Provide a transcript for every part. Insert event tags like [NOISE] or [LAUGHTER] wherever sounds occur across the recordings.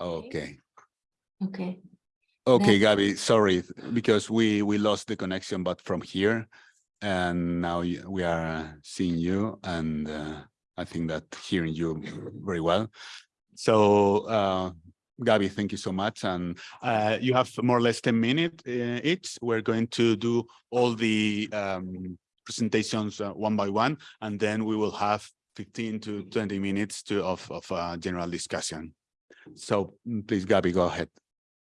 Okay. Okay, Okay, Then- Gabby, sorry, because we, we lost the connection, but from here. And now we are uh, seeing you and uh, I think that hearing you very well. So uh, Gabby, thank you so much. And uh, you have more or less 10 minutes uh, each. We're going to do all the um, presentations uh, one by one, and then we will have 15 to 20 minutes to of, of uh, general discussion. So mm, please, Gabby, go ahead.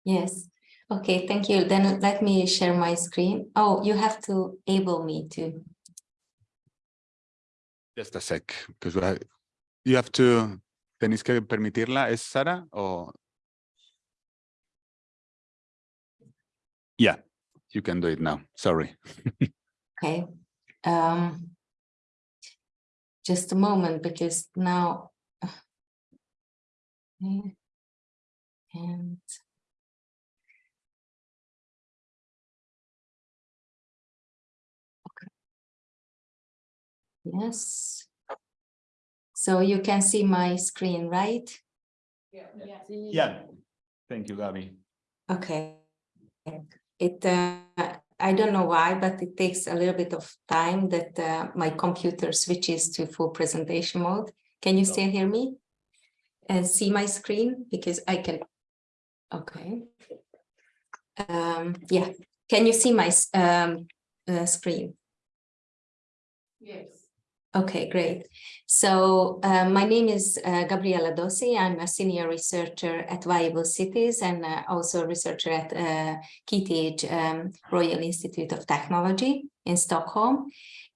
yes. Okay, thank you. Then let me share my screen. Oh, you have to able me to. Just a sec, because have, you have to, tenéis que permitirla, ¿es Sara o? Yeah, you can do it now, sorry. [LAUGHS] Okay. Um, just a moment, because now. And. Okay. Yes. So you can see my screen, right? Yeah. Thank you, Gabby. Okay. It, uh, I don't know why, but it takes a little bit of time that uh, my computer switches to full presentation mode. Can you still hear me? And see my screen? Because I can, okay. Um, yeah, can you see my um, uh, screen? Yes. Okay, great. So uh, my name is uh, Gabriella Dóci. I'm a senior researcher at Viable Cities and uh, also a researcher at uh, KTH um, Royal Institute of Technology in Stockholm.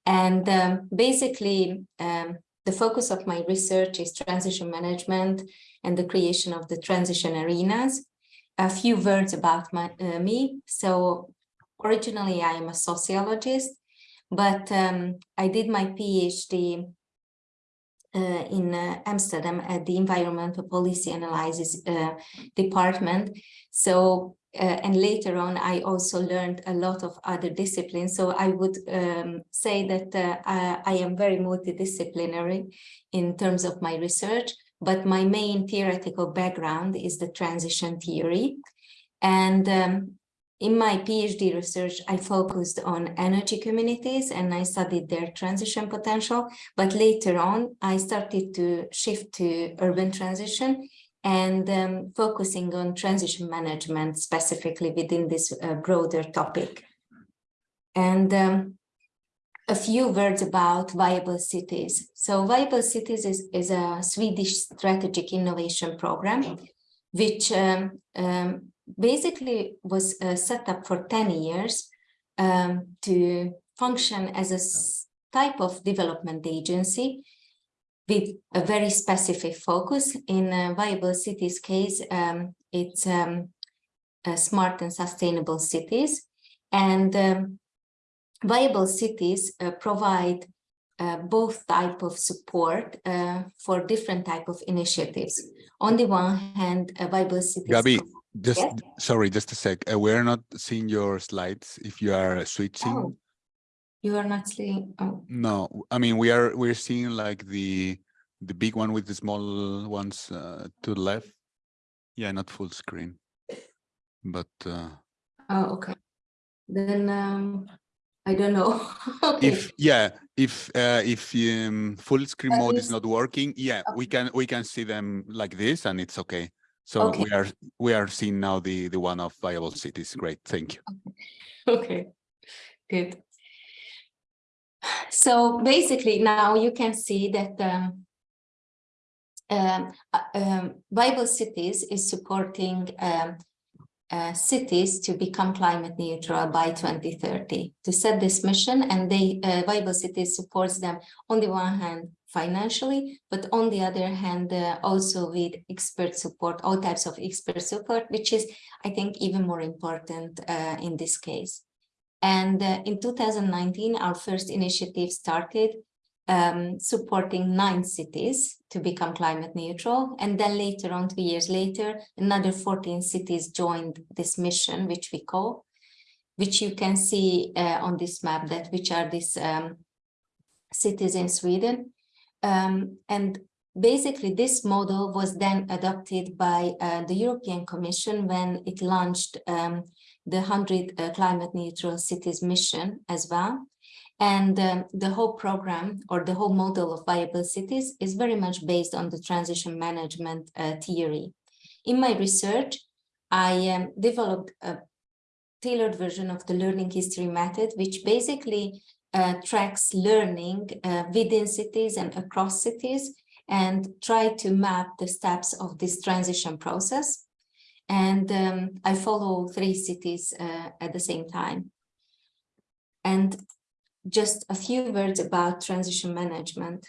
And um, basically, um, the focus of my research is transition management and the creation of the transition arenas. A few words about my, uh, me. So originally, I am a sociologist but um, I did my PhD uh, in uh, Amsterdam at the Environmental Policy Analysis uh, Department. So, uh, and later on, I also learned a lot of other disciplines. So I would um, say that uh, I, I am very multidisciplinary in terms of my research, but my main theoretical background is the transition theory. And um, in my PhD research, I focused on energy communities and I studied their transition potential. But later on, I started to shift to urban transition and um, focusing on transition management specifically within this uh, broader topic. And um, a few words about Viable Cities. So Viable Cities is, is a Swedish strategic innovation program, which um, um, basically was uh, set up for 10 years um, to function as a type of development agency with a very specific focus. In uh, Viable Cities case, um, it's um, uh, smart and sustainable cities. And um, Viable Cities uh, provide uh, both type of support uh, for different type of initiatives. On the one hand, uh, Viable Cities Gabby, just, Yes? sorry, just a sec. Uh, We're not seeing your slides if you are switching. Oh. You are not seeing, oh, No, I mean, we are, we're seeing like the, the big one with the small ones uh, to the left. Yeah, not full screen. But uh, oh, okay. Then, um, I don't know. [LAUGHS] Okay, if, yeah, if, uh, if um, full screen mode is not working, yeah, we can, we can see them like this and it's okay. So Okay. we are, we are seeing now the, the one of viable cities. Great, thank you. [LAUGHS] okay, good. So basically now you can see that um, um, uh, um, Viable Cities is supporting um, uh, cities to become climate neutral by 2030 to set this mission and they uh, Viable Cities supports them on the one hand financially but on the other hand uh, also with expert support all types of expert support which is I think even more important uh, in this case and uh, in 2019 our first initiative started um, supporting nine cities to become climate neutral. And then later on, two years later, another 14 cities joined this mission, which we call, which you can see uh, on this map that which are these um, cities in Sweden. Um, and basically this model was then adopted by uh, the European Commission when it launched um, the 100 uh, climate neutral cities mission as well. And um, the whole program or the whole model of viable cities is very much based on the transition management uh, theory. In my research, I um, developed a tailored version of the learning history method, which basically uh, tracks learning uh, within cities and across cities and try to map the steps of this transition process. And um, I follow three cities uh, at the same time. And just a few words about transition management.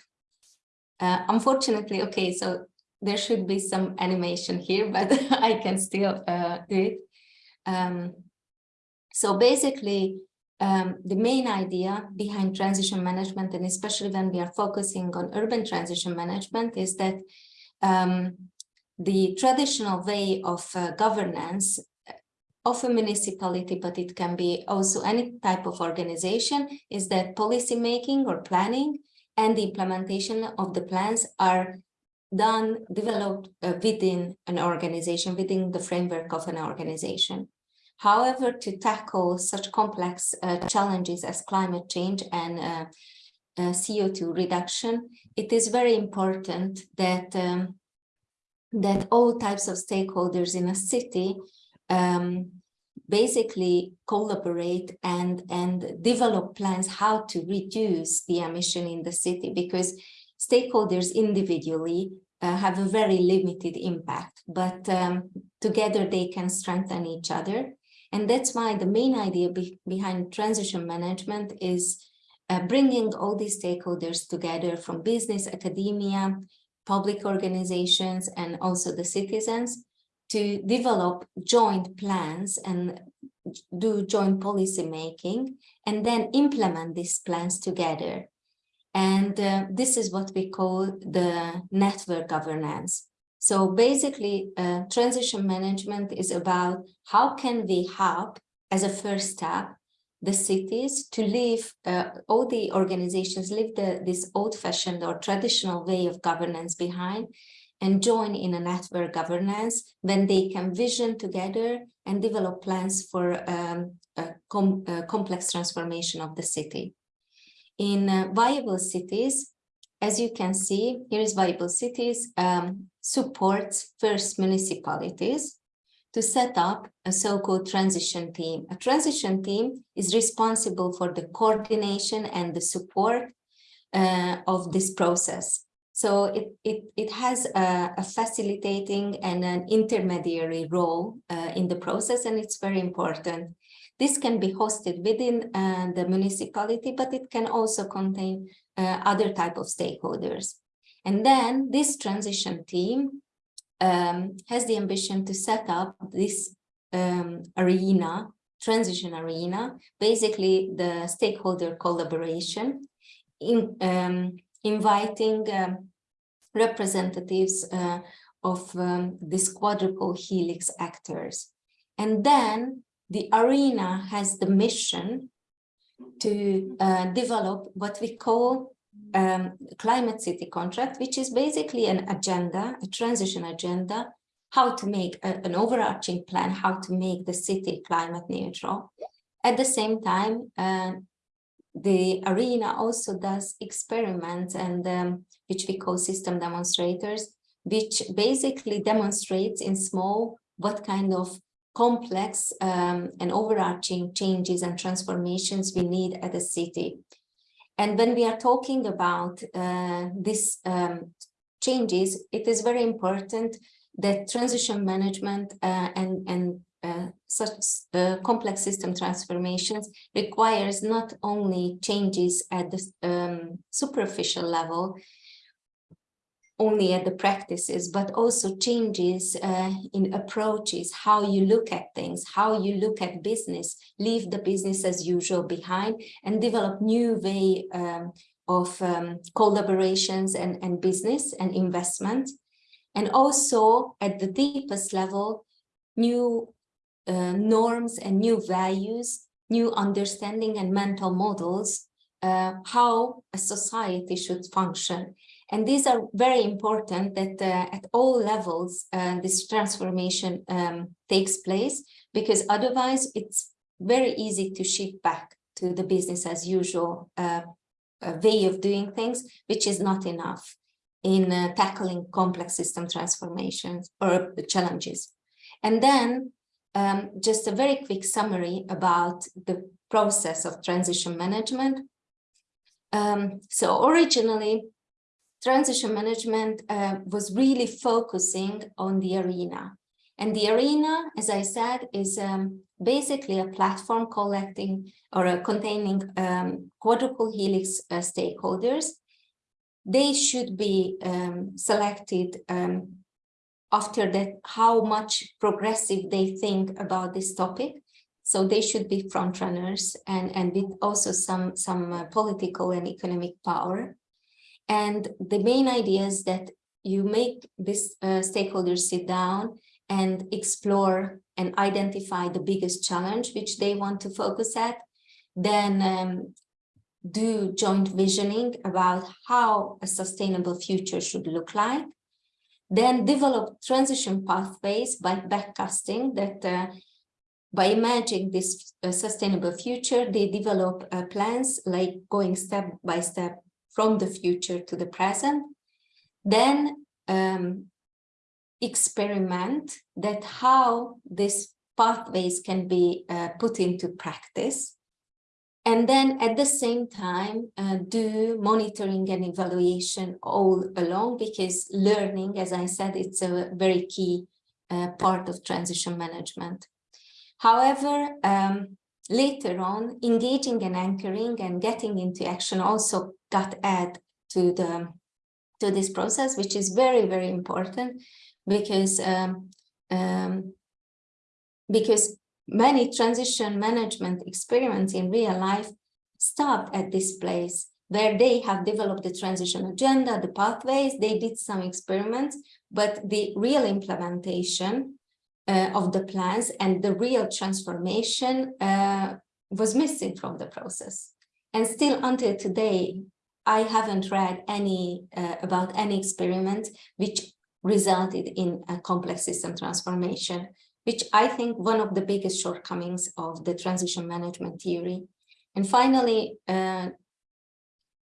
Uh, unfortunately, okay, so there should be some animation here, [LAUGHS] but I can still uh, do it. Um, so basically, um, the main idea behind transition management, and especially when we are focusing on urban transition management, is that um, the traditional way of uh, governance of a municipality, but it can be also any type of organization, is that policy making or planning and the implementation of the plans are done, developed uh, within an organization, within the framework of an organization. However, to tackle such complex uh, challenges as climate change and uh, uh, CO2 reduction, it is very important that um, that all types of stakeholders in a city um, basically collaborate and, and develop plans how to reduce the emission in the city because stakeholders individually uh, have a very limited impact, but um, together they can strengthen each other. And that's why the main idea be behind transition management is uh, bringing all these stakeholders together from business, academia, public organizations, and also the citizens to develop joint plans and do joint policy making and then implement these plans together. And uh, this is what we call the network governance. So basically, uh, transition management is about how can we help as a first step the cities to leave uh, all the organizations leave the, this old-fashioned or traditional way of governance behind and join in a network governance when they can vision together and develop plans for um, a, com a complex transformation of the city. In uh, viable cities, as you can see, here is viable cities um, supports first municipalities to set up a so-called transition team. A transition team is responsible for the coordination and the support uh, of this process. So it, it, it has a, a facilitating and an intermediary role uh, in the process, and it's very important. This can be hosted within uh, the municipality, but it can also contain uh, other type of stakeholders. And then this transition team um, has the ambition to set up this um, arena, transition arena, basically the stakeholder collaboration in um, inviting um, representatives uh, of um, this quadruple helix actors. And then the arena has the mission to uh, develop what we call um, climate city contract, which is basically an agenda, a transition agenda, how to make a, an overarching plan, how to make the city climate neutral. At the same time, uh, the arena also does experiments and um, which we call system demonstrators, which basically demonstrates in small what kind of complex um, and overarching changes and transformations we need at a city. And when we are talking about uh, these um, changes, it is very important that transition management uh, and, and uh, such uh, complex system transformations requires not only changes at the um, superficial level, only at the practices, but also changes uh, in approaches, how you look at things, how you look at business, leave the business as usual behind and develop new way um, of um, collaborations and, and business and investment. And also at the deepest level, new uh, norms and new values, new understanding and mental models uh, how a society should function. And these are very important that uh, at all levels uh, this transformation um, takes place because otherwise it's very easy to shift back to the business as usual uh, way of doing things, which is not enough in uh, tackling complex system transformations or challenges. And then um, just a very quick summary about the process of transition management. Um, so originally, transition management uh, was really focusing on the arena. And the arena, as I said, is um, basically a platform collecting or uh, containing um, quadruple helix uh, stakeholders. They should be um, selected um, after that, how much progressive they think about this topic. So they should be front runners and, and with also some, some uh, political and economic power. And the main idea is that you make these uh, stakeholders sit down and explore and identify the biggest challenge which they want to focus at, then um, do joint visioning about how a sustainable future should look like, then develop transition pathways by backcasting that uh, by imagining this uh, sustainable future, they develop uh, plans like going step by step from the future to the present. Then um, experiment that how these pathways can be uh, put into practice. And then at the same time, uh, do monitoring and evaluation all along because learning, as I said, it's a very key uh, part of transition management. However, um, later on, engaging and anchoring and getting into action also got add to the to this process, which is very, very important because um, um, because many transition management experiments in real life stopped at this place where they have developed the transition agenda, the pathways, they did some experiments, but the real implementation uh, of the plans and the real transformation uh, was missing from the process. And still until today, I haven't read any uh, about any experiment which resulted in a complex system transformation, which I think one of the biggest shortcomings of the transition management theory. And finally, uh,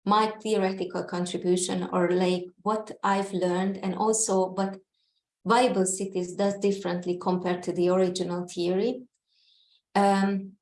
my theoretical contribution or like what I've learned and also what viable cities does differently compared to the original theory. Um,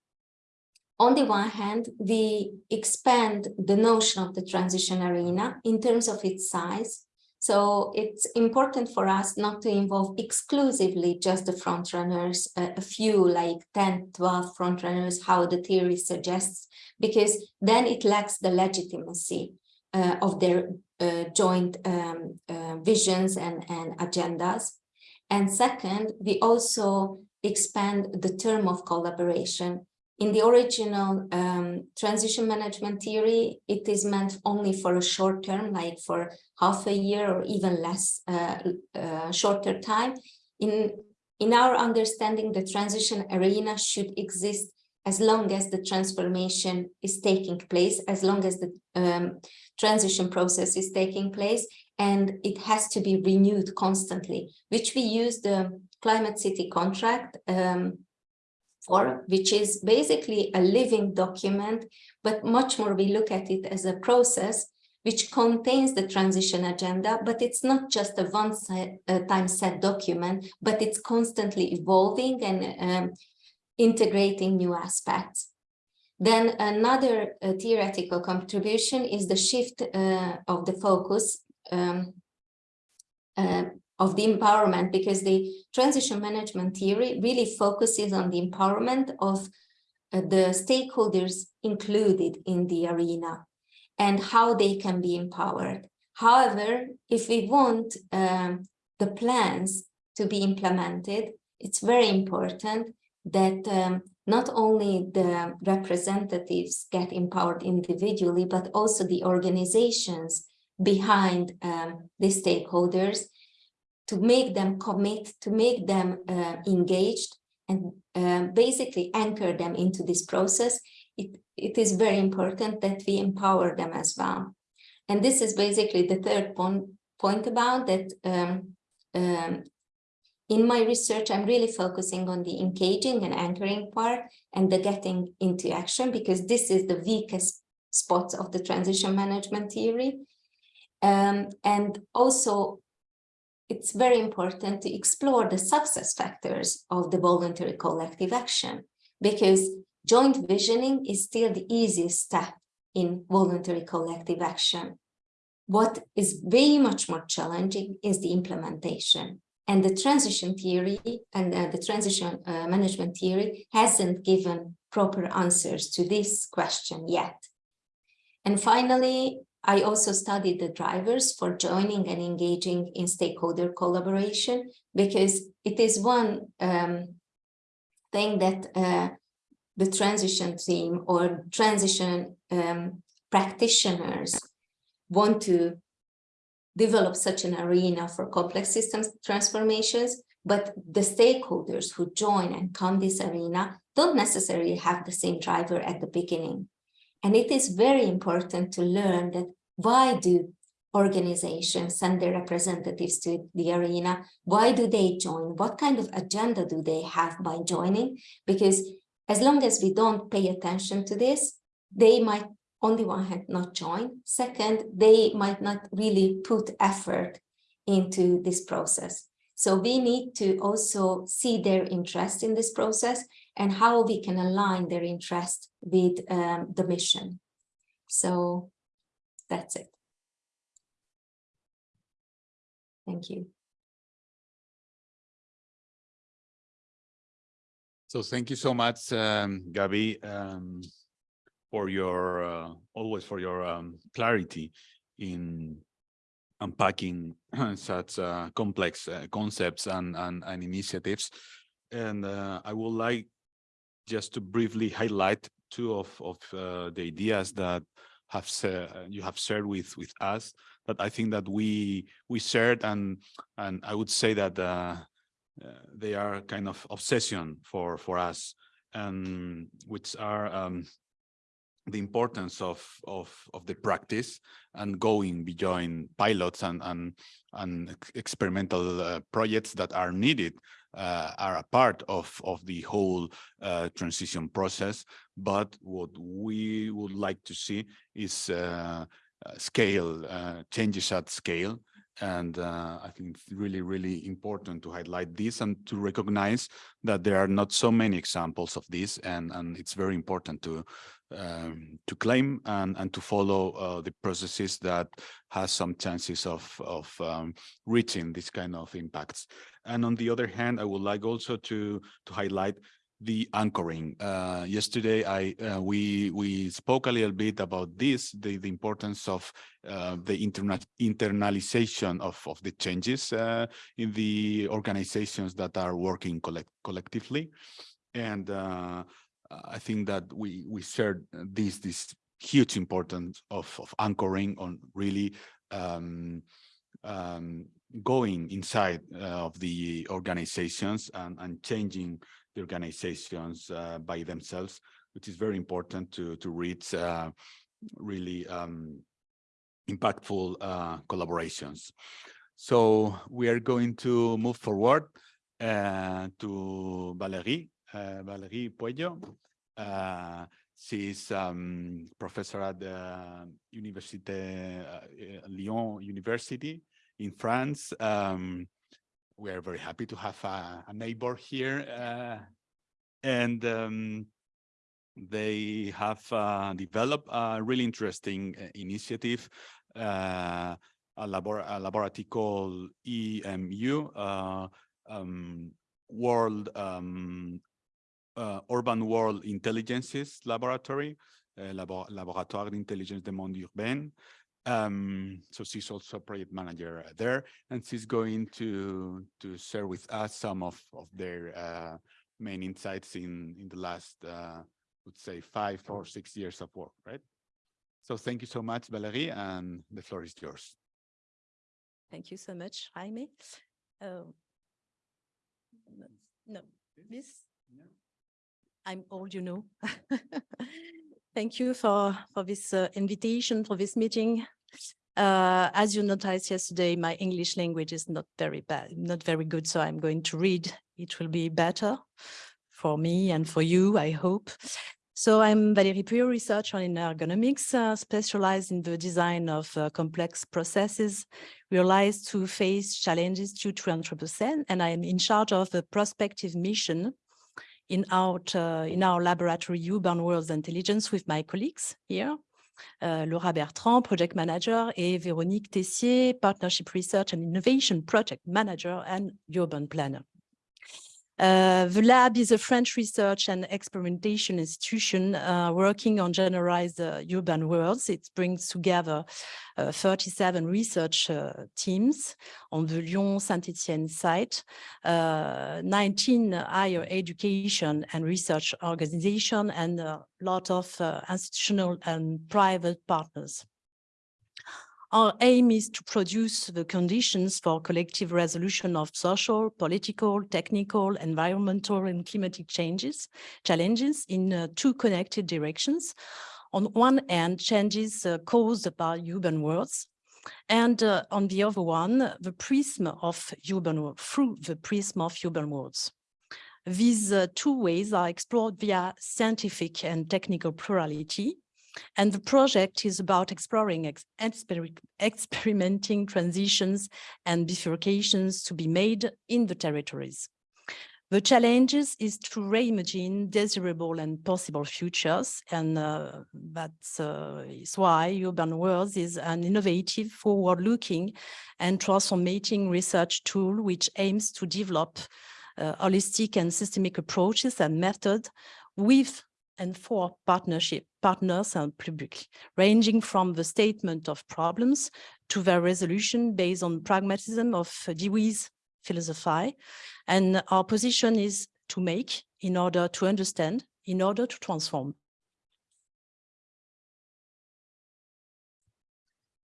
on the one hand, we expand the notion of the transition arena in terms of its size so it's important for us not to involve exclusively just the frontrunners, uh, a few like 10, 12 frontrunners, how the theory suggests, because then it lacks the legitimacy uh, of their uh, joint um, uh, visions and, and agendas. And second, we also expand the term of collaboration in the original um, transition management theory, it is meant only for a short term, like for half a year or even less uh, uh, shorter time. In, in our understanding, the transition arena should exist as long as the transformation is taking place, as long as the um, transition process is taking place, and it has to be renewed constantly, which we use the climate city contract um, which is basically a living document, but much more we look at it as a process which contains the transition agenda, but it's not just a one-time set document, but it's constantly evolving and um, integrating new aspects. Then another uh, theoretical contribution is the shift uh, of the focus um, uh, of the empowerment because the transition management theory really focuses on the empowerment of uh, the stakeholders included in the arena and how they can be empowered. However, if we want um, the plans to be implemented, it's very important that um, not only the representatives get empowered individually, but also the organizations behind um, the stakeholders to make them commit, to make them uh, engaged and uh, basically anchor them into this process it, it is very important that we empower them as well. And this is basically the third point, point about that um, um, in my research, I'm really focusing on the engaging and anchoring part and the getting into action because this is the weakest spots of the transition management theory. Um, and also, it's very important to explore the success factors of the voluntary collective action because joint visioning is still the easiest step in voluntary collective action. What is very much more challenging is the implementation. And the transition theory and uh, the transition uh, management theory hasn't given proper answers to this question yet. And finally, I also studied the drivers for joining and engaging in stakeholder collaboration because it is one um, thing that uh, the transition team or transition um, practitioners want to develop such an arena for complex systems transformations, but the stakeholders who join and come this arena don't necessarily have the same driver at the beginning. And it is very important to learn that why do organizations send their representatives to the arena? Why do they join? What kind of agenda do they have by joining? Because as long as we don't pay attention to this, they might on the one hand not join. Second, they might not really put effort into this process. So we need to also see their interest in this process and how we can align their interest with um, the mission. So that's it. Thank you. So thank you so much, um, Gabi, um, for your, uh, always for your um, clarity in unpacking [CLEARS THROAT] such uh, complex uh, concepts and, and, and initiatives. And uh, I would like just to briefly highlight two of, of uh, the ideas that have you have shared with with us that I think that we we shared and and I would say that uh, uh, they are kind of obsession for for us and which are um, the importance of of of the practice and going beyond pilots and and and experimental uh, projects that are needed uh, are a part of of the whole uh, transition process. But what we would like to see is uh, uh, scale uh, changes at scale. And uh, I think it's really, really important to highlight this and to recognize that there are not so many examples of this, and and it's very important to um, to claim and and to follow uh, the processes that has some chances of of um, reaching this kind of impacts. And on the other hand, I would like also to to highlight the anchoring. Uh, yesterday, I uh, we we spoke a little bit about this, the, the importance of uh, the interna internalization of, of the changes uh, in the organizations that are working collect collectively. And uh, I think that we, we shared this, this huge importance of, of anchoring on really um, um, going inside uh, of the organizations and, and changing the organizations uh, by themselves, which is very important to, to reach uh, really um, impactful collaborations. So we are going to move forward uh, to Valérie, uh, Valérie Pueyo. Uh, she's um, professor at the Université Lyon University in France. Um, we are very happy to have a, a neighbor here. Uh, and um, they have uh, developed a really interesting uh, initiative, uh, a, labor a laboratory called IMU, uh, um, World um, uh, Urban World Intelligences Laboratory, Labo Laboratoire d'Intelligence des Mondes Urbains. Um, so she's also a project manager there, and she's going to to share with us some of of their uh, main insights in in the last, uh, would say, five or six years of work, right? So thank you so much, Valerie, and the floor is yours. Thank you so much, Jaime. Oh, no, no, this. I'm old, you know. [LAUGHS] Thank you for, for this uh, invitation, for this meeting. Uh, as you noticed yesterday, my English language is not very bad, not very good, so I'm going to read. It will be better for me and for you, I hope. So I'm Valérie Pueyo, researcher in ergonomics, uh, specialized in the design of uh, complex processes, realized to face challenges due to Anthropocene, and I'm in charge of the prospective mission in our, uh, in our laboratory Urban Worlds Intelligence with my colleagues here. Uh, Laura Bertrand, project manager, and Véronique Tessier, partnership research and innovation project manager and urban planner. Uh, the lab is a French research and experimentation institution uh, working on generalized uh, urban worlds. It brings together uh, 37 research uh, teams on the Lyon-Saint-Etienne site, uh, 19 higher education and research organizations, and a lot of institutional and private partners. Our aim is to produce the conditions for collective resolution of social, political, technical, environmental and climatic changes, challenges in uh, two connected directions. On one hand, changes uh, caused by urban worlds, and uh, on the other one, the prism of urban through the prism of urban worlds. These uh, two ways are explored via scientific and technical plurality, and the project is about exploring, ex exper experimenting transitions and bifurcations to be made in the territories. The challenges is to reimagine desirable and possible futures, and uh, that's uh, is why Urban Worlds is an innovative, forward-looking and transformating research tool which aims to develop uh, holistic and systemic approaches and methods with and for partnership partners and public, ranging from the statement of problems to their resolution based on pragmatism of Dewey's philosophy. And our position is to make in order to understand, in order to transform.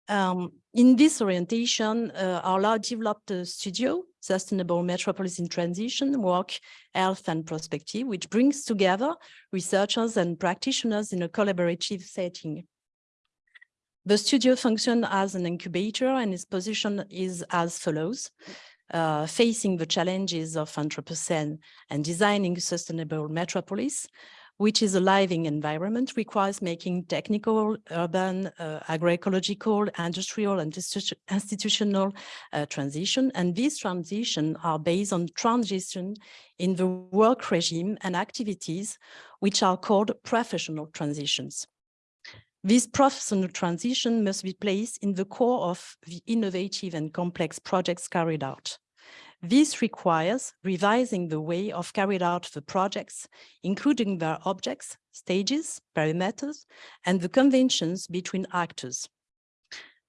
Um, in this orientation, uh, our lab developed a studio, Sustainable Metropolis in Transition, Work, Health and Prospective, which brings together researchers and practitioners in a collaborative setting. The studio functions as an incubator and its position is as follows. Uh, facing the challenges of Anthropocene and designing sustainable metropolis, which is a living environment, requires making technical, urban, uh, agroecological, industrial, and institutional uh, transition. And these transitions are based on transition in the work regime and activities, which are called professional transitions. This professional transition must be placed in the core of the innovative and complex projects carried out. This requires revising the way of carried out the projects, including their objects, stages, perimeters, and the conventions between actors.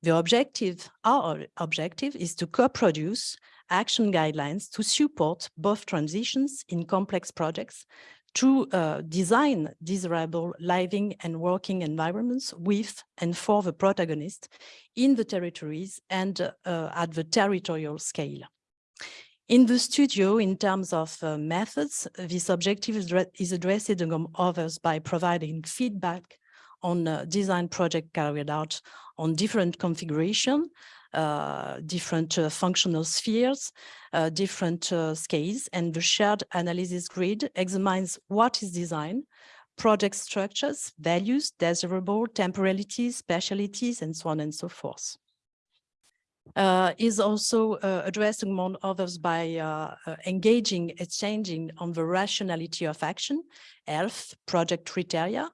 The objective, our objective is to co-produce action guidelines to support both transitions in complex projects to uh, design desirable living and working environments with and for the protagonist in the territories and uh, at the territorial scale. In the studio, in terms of uh, methods, this objective is, is addressed among others by providing feedback on uh, design project carried out on different configuration, uh, different uh, functional spheres, uh, different uh, scales, and the shared analysis grid examines what is design, project structures, values, desirable, temporalities, specialities, and so on and so forth uh, is also uh, addressed among others by uh, uh, engaging, exchanging on the rationality of action, health, project criteria,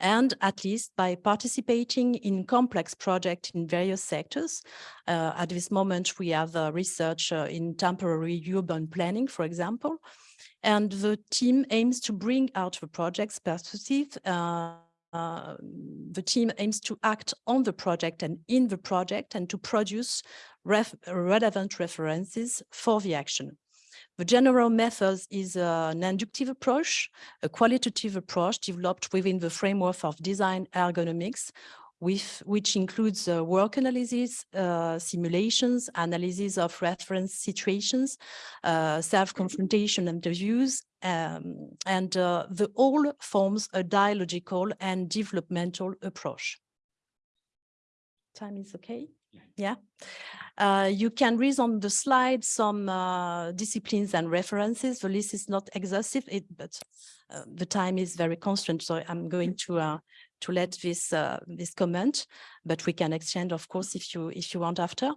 and at least by participating in complex projects in various sectors. Uh, at this moment, we have research uh, in temporary urban planning, for example, and the team aims to bring out the project's perspective uh, the team aims to act on the project and in the project and to produce ref relevant references for the action. The general method is uh, an inductive approach, a qualitative approach developed within the framework of design ergonomics, with, which includes uh, work analysis, uh, simulations, analysis of reference situations, uh, self-confrontation interviews, um, and uh, the all forms a dialogical and developmental approach. Time is okay? Yeah. Uh, you can read on the slide some uh, disciplines and references. The list is not exhaustive, it, but uh, the time is very constant, so I'm going to uh, to let this uh, this comment, but we can exchange, of course, if you if you want after.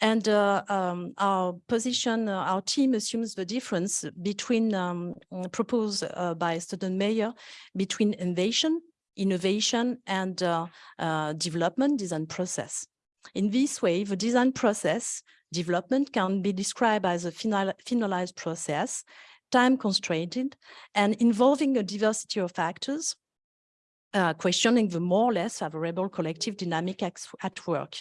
And uh, um, our position, uh, our team assumes the difference between um, proposed uh, by student mayor between innovation, innovation, and uh, uh, development design process. In this way, the design process development can be described as a final, finalized process, time constrained, and involving a diversity of factors, uh, questioning the more or less favorable collective dynamic at work,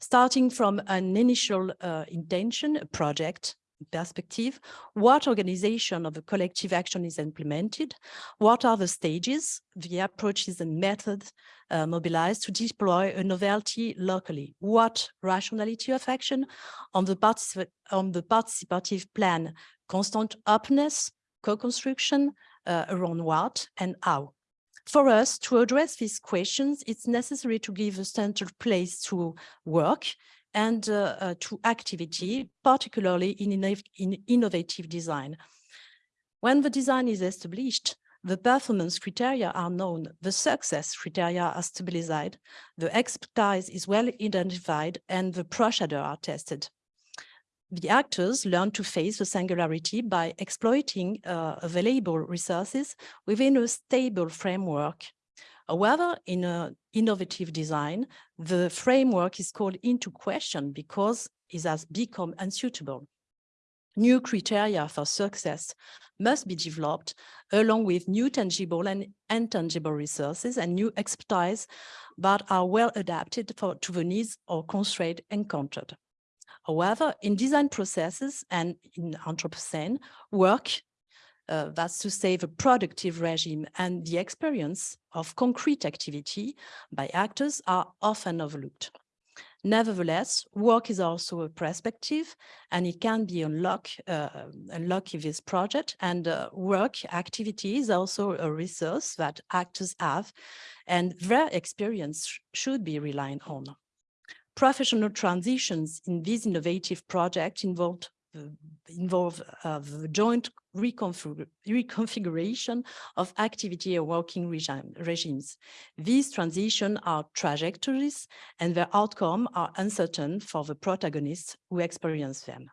starting from an initial uh, intention, a project, perspective, what organization of the collective action is implemented, what are the stages, the approaches and methods uh, mobilized to deploy a novelty locally, what rationality of action on the, particip on the participative plan, constant openness, co-construction uh, around what and how. For us to address these questions, it's necessary to give a central place to work and uh, uh, to activity, particularly in, in innovative design. When the design is established, the performance criteria are known, the success criteria are stabilized, the expertise is well identified, and the procedure are tested. The actors learn to face the singularity by exploiting uh, available resources within a stable framework However, in an innovative design, the framework is called into question because it has become unsuitable. New criteria for success must be developed along with new tangible and intangible resources and new expertise that are well adapted for, to the needs or constraints encountered. However, in design processes and in Anthropocene, work uh, that's to say the productive regime and the experience of concrete activity by actors are often overlooked. Nevertheless, work is also a perspective and it can be unlocked uh, unlock in this project and uh, work activity is also a resource that actors have and their experience should be relied on. Professional transitions in this innovative project involved involve uh, joint reconfig reconfiguration of activity and working regime, regimes. These transitions are trajectories and their outcome are uncertain for the protagonists who experience them.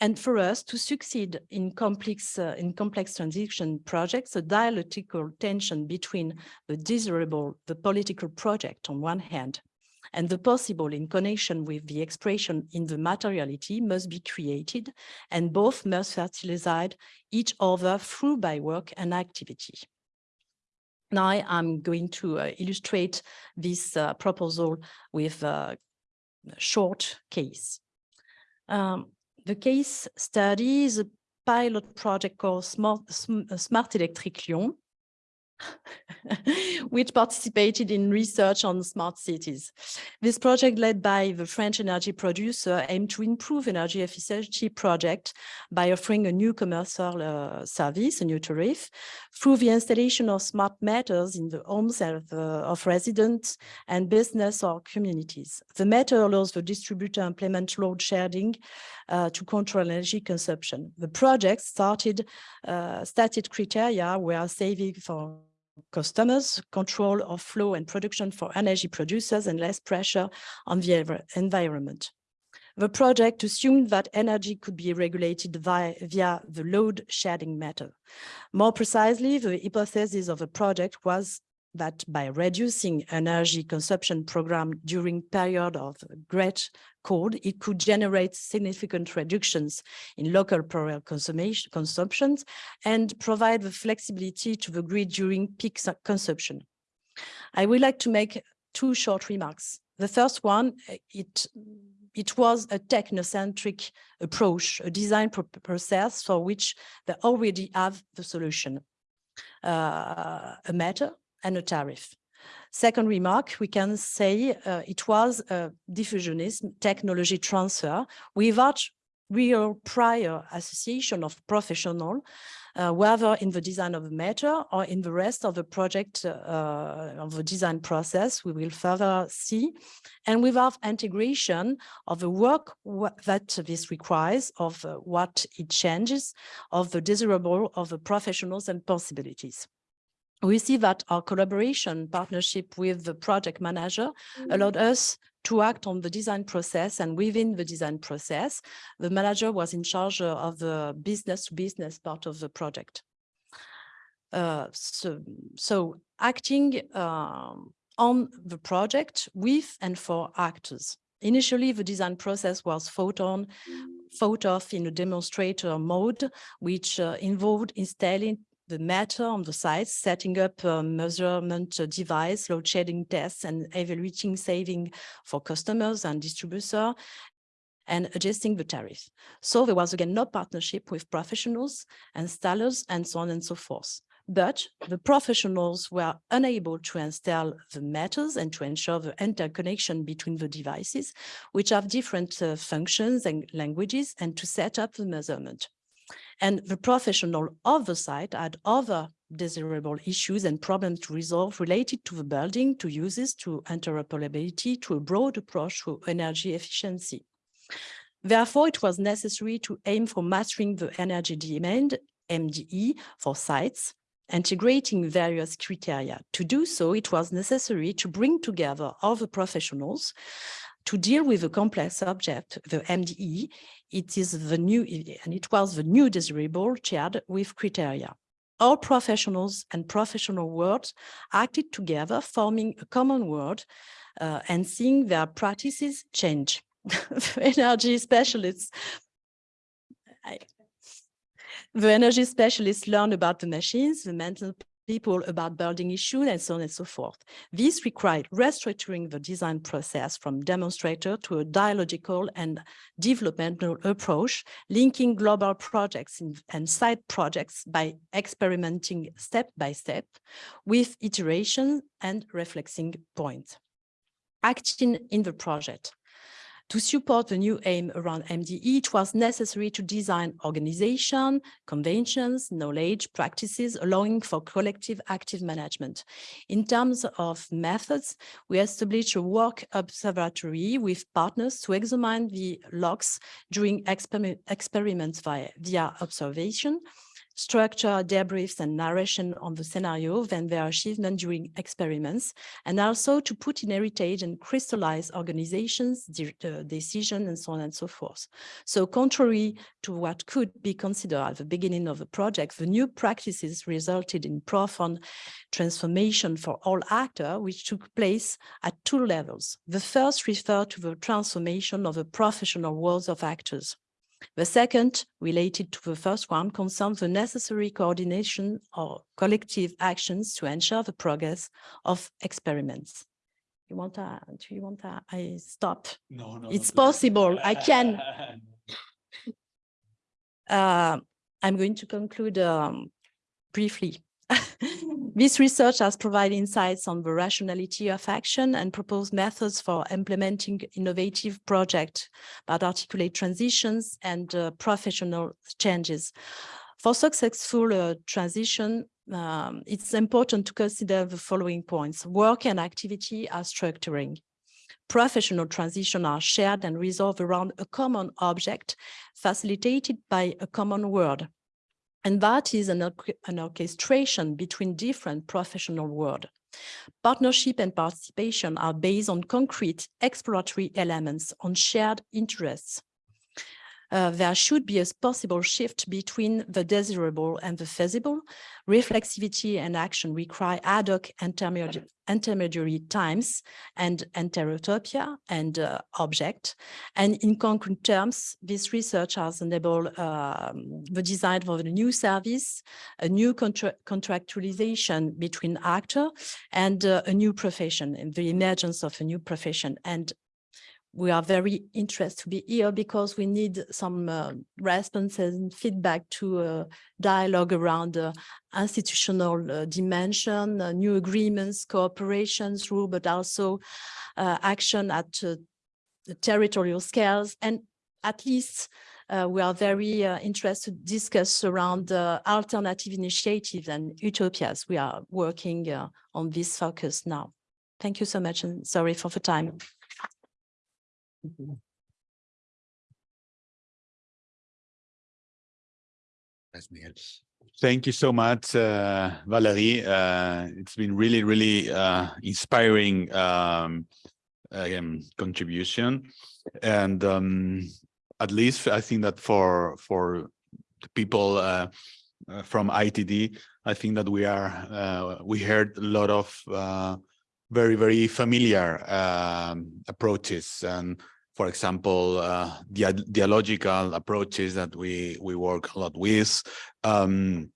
And for us to succeed in complex, uh, in complex transition projects, a dialectical tension between the desirable, the political project on one hand, and the possible in connection with the expression in the materiality must be created and both must fertilize each other through by work and activity. Now I'm going to uh, illustrate this uh, proposal with a short case. Um, the case study is a pilot project called Smart, Smart Electric Lyon, [LAUGHS] which participated in research on smart cities. This project led by the French energy producer aimed to improve energy efficiency project by offering a new commercial uh, service, a new tariff, through the installation of smart meters in the homes of, uh, of residents and business or communities. The meter allows the distributor implement load shedding uh, to control energy consumption. The project started uh, stated criteria were saving for customers, control of flow and production for energy producers and less pressure on the environment. The project assumed that energy could be regulated via, via the load shedding method. More precisely, the hypothesis of the project was that by reducing energy consumption program during period of great cold, it could generate significant reductions in local power consumptions and provide the flexibility to the grid during peak consumption. I would like to make two short remarks. The first one, eh, it, it was a technocentric approach, a design process for which they already have the solution. Uh, a matter and a tariff. Second remark, we can say uh, it was a diffusionism technology transfer without real prior association of professional, uh, whether in the design of the matter or in the rest of the project uh, of the design process, we will further see, and without integration of the work that this requires, of uh, what it changes, of the desirable of the professionals and possibilities we see that our collaboration partnership with the project manager allowed us to act on the design process and within the design process, the manager was in charge of the business to business part of the project. Uh, so, so acting um, on the project with and for actors. Initially, the design process was thought on, thought of in a demonstrator mode, which uh, involved installing the matter on the site, setting up a measurement device, load shedding tests, and evaluating saving for customers and distributors, and adjusting the tariff. So there was again no partnership with professionals, installers, and so on and so forth. But the professionals were unable to install the meters and to ensure the interconnection between the devices, which have different uh, functions and languages, and to set up the measurement. And the professional of the site had other desirable issues and problems to resolve related to the building, to uses, to interoperability, to a broad approach to energy efficiency. Therefore, it was necessary to aim for mastering the energy demand, MDE, for sites, integrating various criteria. To do so, it was necessary to bring together all the professionals to deal with a complex subject, the MDE, it is the new, and it was the new desirable shared with criteria. All professionals and professional worlds acted together, forming a common word uh, and seeing their practices change. [LAUGHS] energy specialists I, the energy specialists learn about the machines, the mental people about building issues and so on and so forth. This required restructuring the design process from demonstrator to a dialogical and developmental approach, linking global projects and side projects by experimenting step by step with iteration and reflexing points. Acting in the project. To support the new aim around MDE, it was necessary to design organization, conventions, knowledge, practices, allowing for collective active management. In terms of methods, we established a work observatory with partners to examine the logs during exper experiments via, via observation, structure debriefs and narration on the scenario, then their achievement during experiments, and also to put in heritage and crystallize organizations, de uh, decision, and so on and so forth. So contrary to what could be considered at the beginning of the project, the new practices resulted in profound transformation for all actors, which took place at two levels. The first referred to the transformation of the professional worlds of actors. The second, related to the first one, concerns the necessary coordination or collective actions to ensure the progress of experiments. You want to, do you want to, I stop? No, no. It's possible, I can. [LAUGHS] Uh, I'm going to conclude um, briefly. [LAUGHS] This research has provided insights on the rationality of action and proposed methods for implementing innovative projects that articulate transitions and uh, professional changes. For successful uh, transition, um, it's important to consider the following points. Work and activity are structuring. Professional transition are shared and resolved around a common object facilitated by a common word. And that is an, an orchestration between different professional world. Partnership and participation are based on concrete exploratory elements on shared interests uh, there should be a possible shift between the desirable and the feasible. Reflexivity and action require ad hoc intermediary, intermediary times and enterotopia and uh, object. And in concrete terms, this research has enabled um, the design of a new service, a new contra contractualization between actor and uh, a new profession, and the emergence of a new profession. And we are very interested to be here because we need some uh, responses and feedback to uh, dialogue around uh, institutional uh, dimension, uh, new agreements, cooperations rule, but also action at the territorial scales. And at least we are very interested to discuss around alternative initiatives and utopias. We are working on this focus now. Thank you so much and sorry for the time. Yes, Miguel. Thank you so much, uh, Valerie. Uh, it's been really, really uh, inspiring um, again, contribution. And um, at least I think that for for the people uh, uh, from ITD, I think that we are uh, we heard a lot of uh, very, very familiar um, approaches and for example, uh, dia dialogical approaches that we we work a lot with. Um,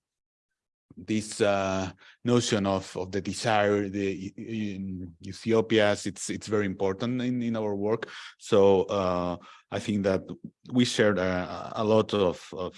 this uh, notion of of the desire, the in Ethiopia's, it's it's very important in in our work. So uh, I think that we shared a, a lot of of,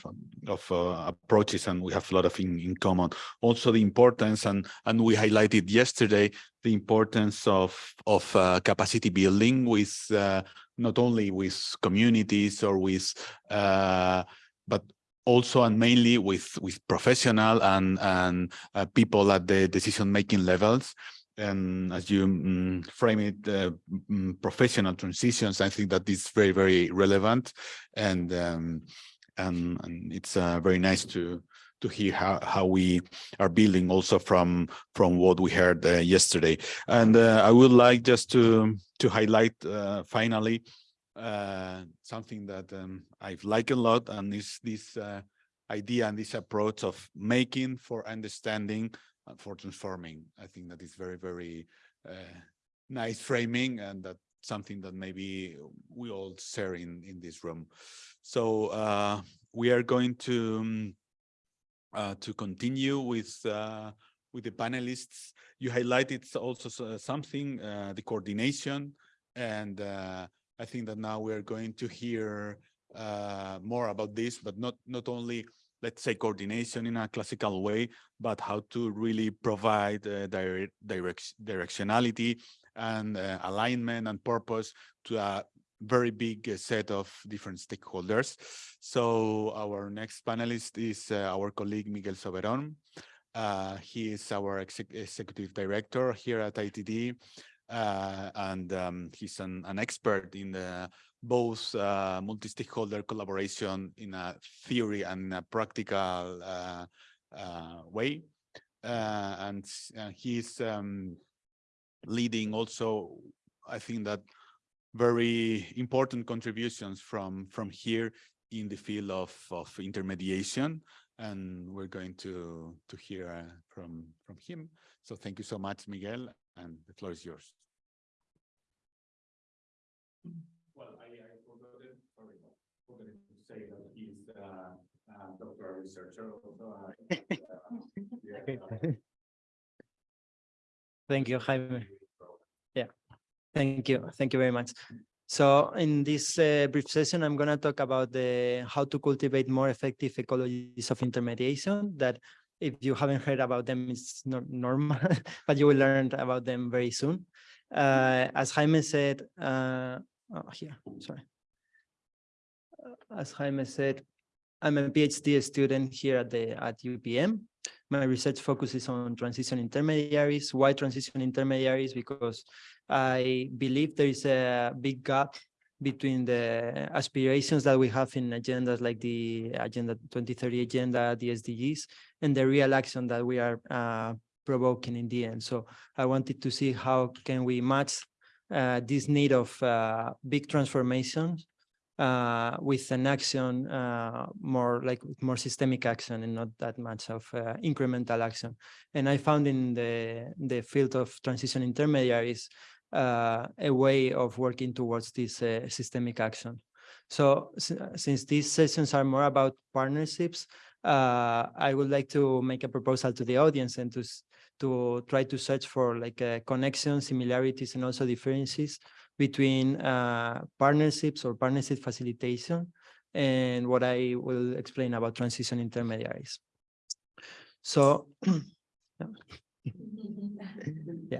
of uh, approaches, and we have a lot of in, in common. Also, the importance, and and we highlighted yesterday the importance of of uh, capacity building with uh, not only with communities or with, uh, but also and mainly with with professional and and uh, people at the decision making levels. And as you um, frame it, uh, um, professional transitions, I think that is very very relevant, and um, and, and it's uh, very nice to to hear how, how we are building also from from what we heard uh, yesterday. And uh, I would like just to to highlight uh, finally uh, something that um, I've liked a lot, and is this uh, idea and this approach of making for understanding and for transforming. I think that is very very uh, nice framing, and that something that maybe we all share in in this room. So uh, we are going to. Um, uh, to continue with uh, with the panelists. You highlighted also something, the coordination, and I think that now we're going to hear uh, more about this, but not not only let's say coordination in a classical way, but how to really provide uh, direct, direct directionality and alignment and purpose to a very big set of different stakeholders. So our next panelist is uh, our colleague Miguel Soberon. Uh, he is our exec executive director here at ITD, uh, and um, he's an, an, expert in the, both uh, multi-stakeholder collaboration in a theory and a practical uh, uh, way. and he's um, leading also, I think that very important contributions from from here in the field of of intermediation. And we're going to to hear uh, from from him. So thank you so much miguel and the floor is yours well i, I forgot it sorry forgot to say that he's uh, a doctoral researcher also uh, [LAUGHS] yeah. thank you jaime yeah Thank you. Thank you very much. So in this uh, brief session, I'm going to talk about the how to cultivate more effective ecologies of intermediation that if you haven't heard about them, it's not normal, [LAUGHS] but you will learn about them very soon. Uh, as Jaime said, uh, oh, here, sorry. As Jaime said, I'm a PhD student here at the at UPM. My research focuses on transition intermediaries. Why transition intermediaries? Because I believe there is a big gap between the aspirations that we have in agendas like the Agenda 2030 agenda, the SDGs, and the real action that we are uh, provoking in the end. So I wanted to see how can we match uh, this need of uh, big transformations uh, with an action uh, more like more systemic action and not that much of uh, incremental action. And I found in the, the field of transition intermediaries uh, a way of working towards this uh, systemic action. So since these sessions are more about partnerships, uh, I would like to make a proposal to the audience and to to try to search for like a connection, similarities, and also differences between uh, partnerships or partnership facilitation and what I will explain about transition intermediaries. So [CLEARS THROAT] [LAUGHS] yeah.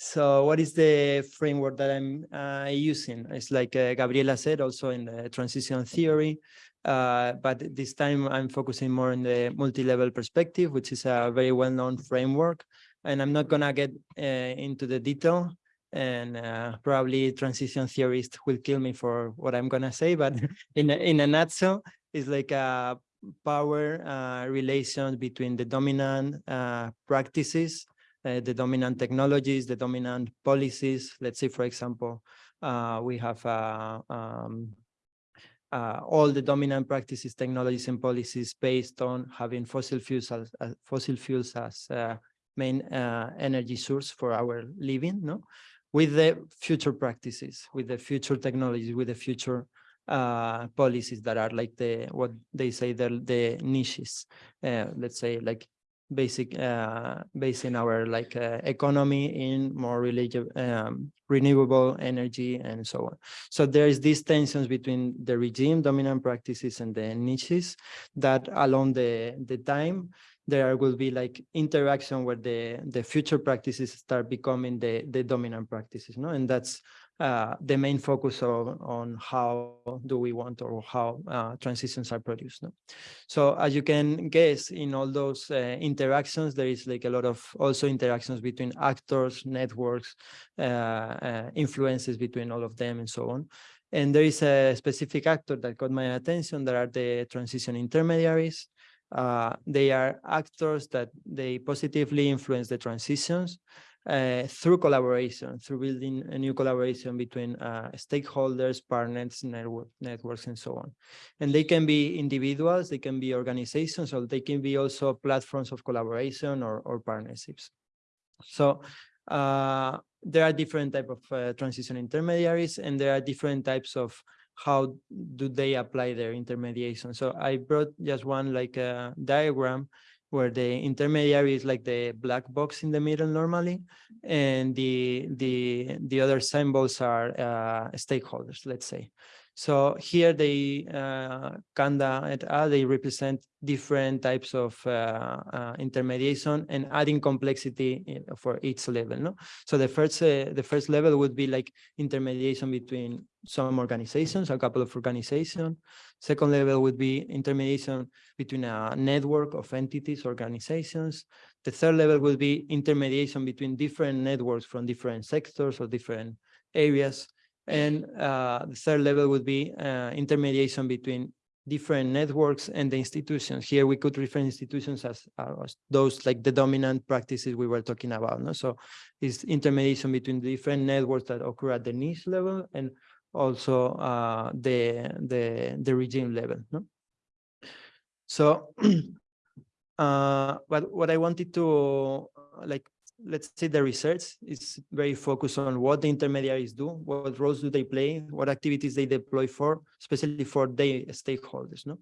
So what is the framework that I'm uh, using? It's like uh, Gabriella said, also in the transition theory, uh, but this time I'm focusing more on the multi-level perspective, which is a very well-known framework. And I'm not gonna get uh, into the detail and uh, probably transition theorists will kill me for what I'm gonna say, but [LAUGHS] [LAUGHS] in a, in a nutshell, it's like a power uh, relations between the dominant uh, practices, uh, the dominant technologies, the dominant policies. Let's say, for example, uh, we have uh, um, uh, all the dominant practices, technologies, and policies based on having fossil fuels as fossil fuels as uh, main uh, energy source for our living. No, with the future practices, with the future technologies, with the future uh, policies that are like the what they say the the niches. Uh, let's say like basic uh, basing our like uh, economy in more religious um, renewable energy and so on. So there is these tensions between the regime dominant practices and the niches that along the the time there will be like interaction where the the future practices start becoming the the dominant practices no and that's uh, the main focus of, on how do we want or how uh, transitions are produced. No? So as you can guess, in all those uh, interactions, there is like a lot of also interactions between actors, networks, uh, uh, influences between all of them and so on. And there is a specific actor that caught my attention that are the transition intermediaries. Uh, they are actors that they positively influence the transitions uh, through collaboration, through building a new collaboration between uh, stakeholders, partners, network, networks, and so on. And they can be individuals, they can be organizations, or they can be also platforms of collaboration or, or partnerships. So uh, there are different type of uh, transition intermediaries, and there are different types of how do they apply their intermediation. So I brought just one like a diagram where the intermediary is like the black box in the middle normally, and the the the other symbols are uh, stakeholders, let's say. So here they, uh, Kanda et al, they represent different types of uh, uh, intermediation and adding complexity for each level. No, so the first uh, the first level would be like intermediation between some organizations, a couple of organizations. Second level would be intermediation between a network of entities, organizations. The third level would be intermediation between different networks from different sectors or different areas. And uh, the third level would be uh, intermediation between different networks and the institutions. Here we could refer institutions as, uh, as those like the dominant practices we were talking about. No? So it's intermediation between the different networks that occur at the niche level and also uh, the, the, the regime level. No? So [CLEARS THROAT] uh, but what I wanted to like let's say the research is very focused on what the intermediaries do, what roles do they play, what activities they deploy for, especially for their stakeholders. No,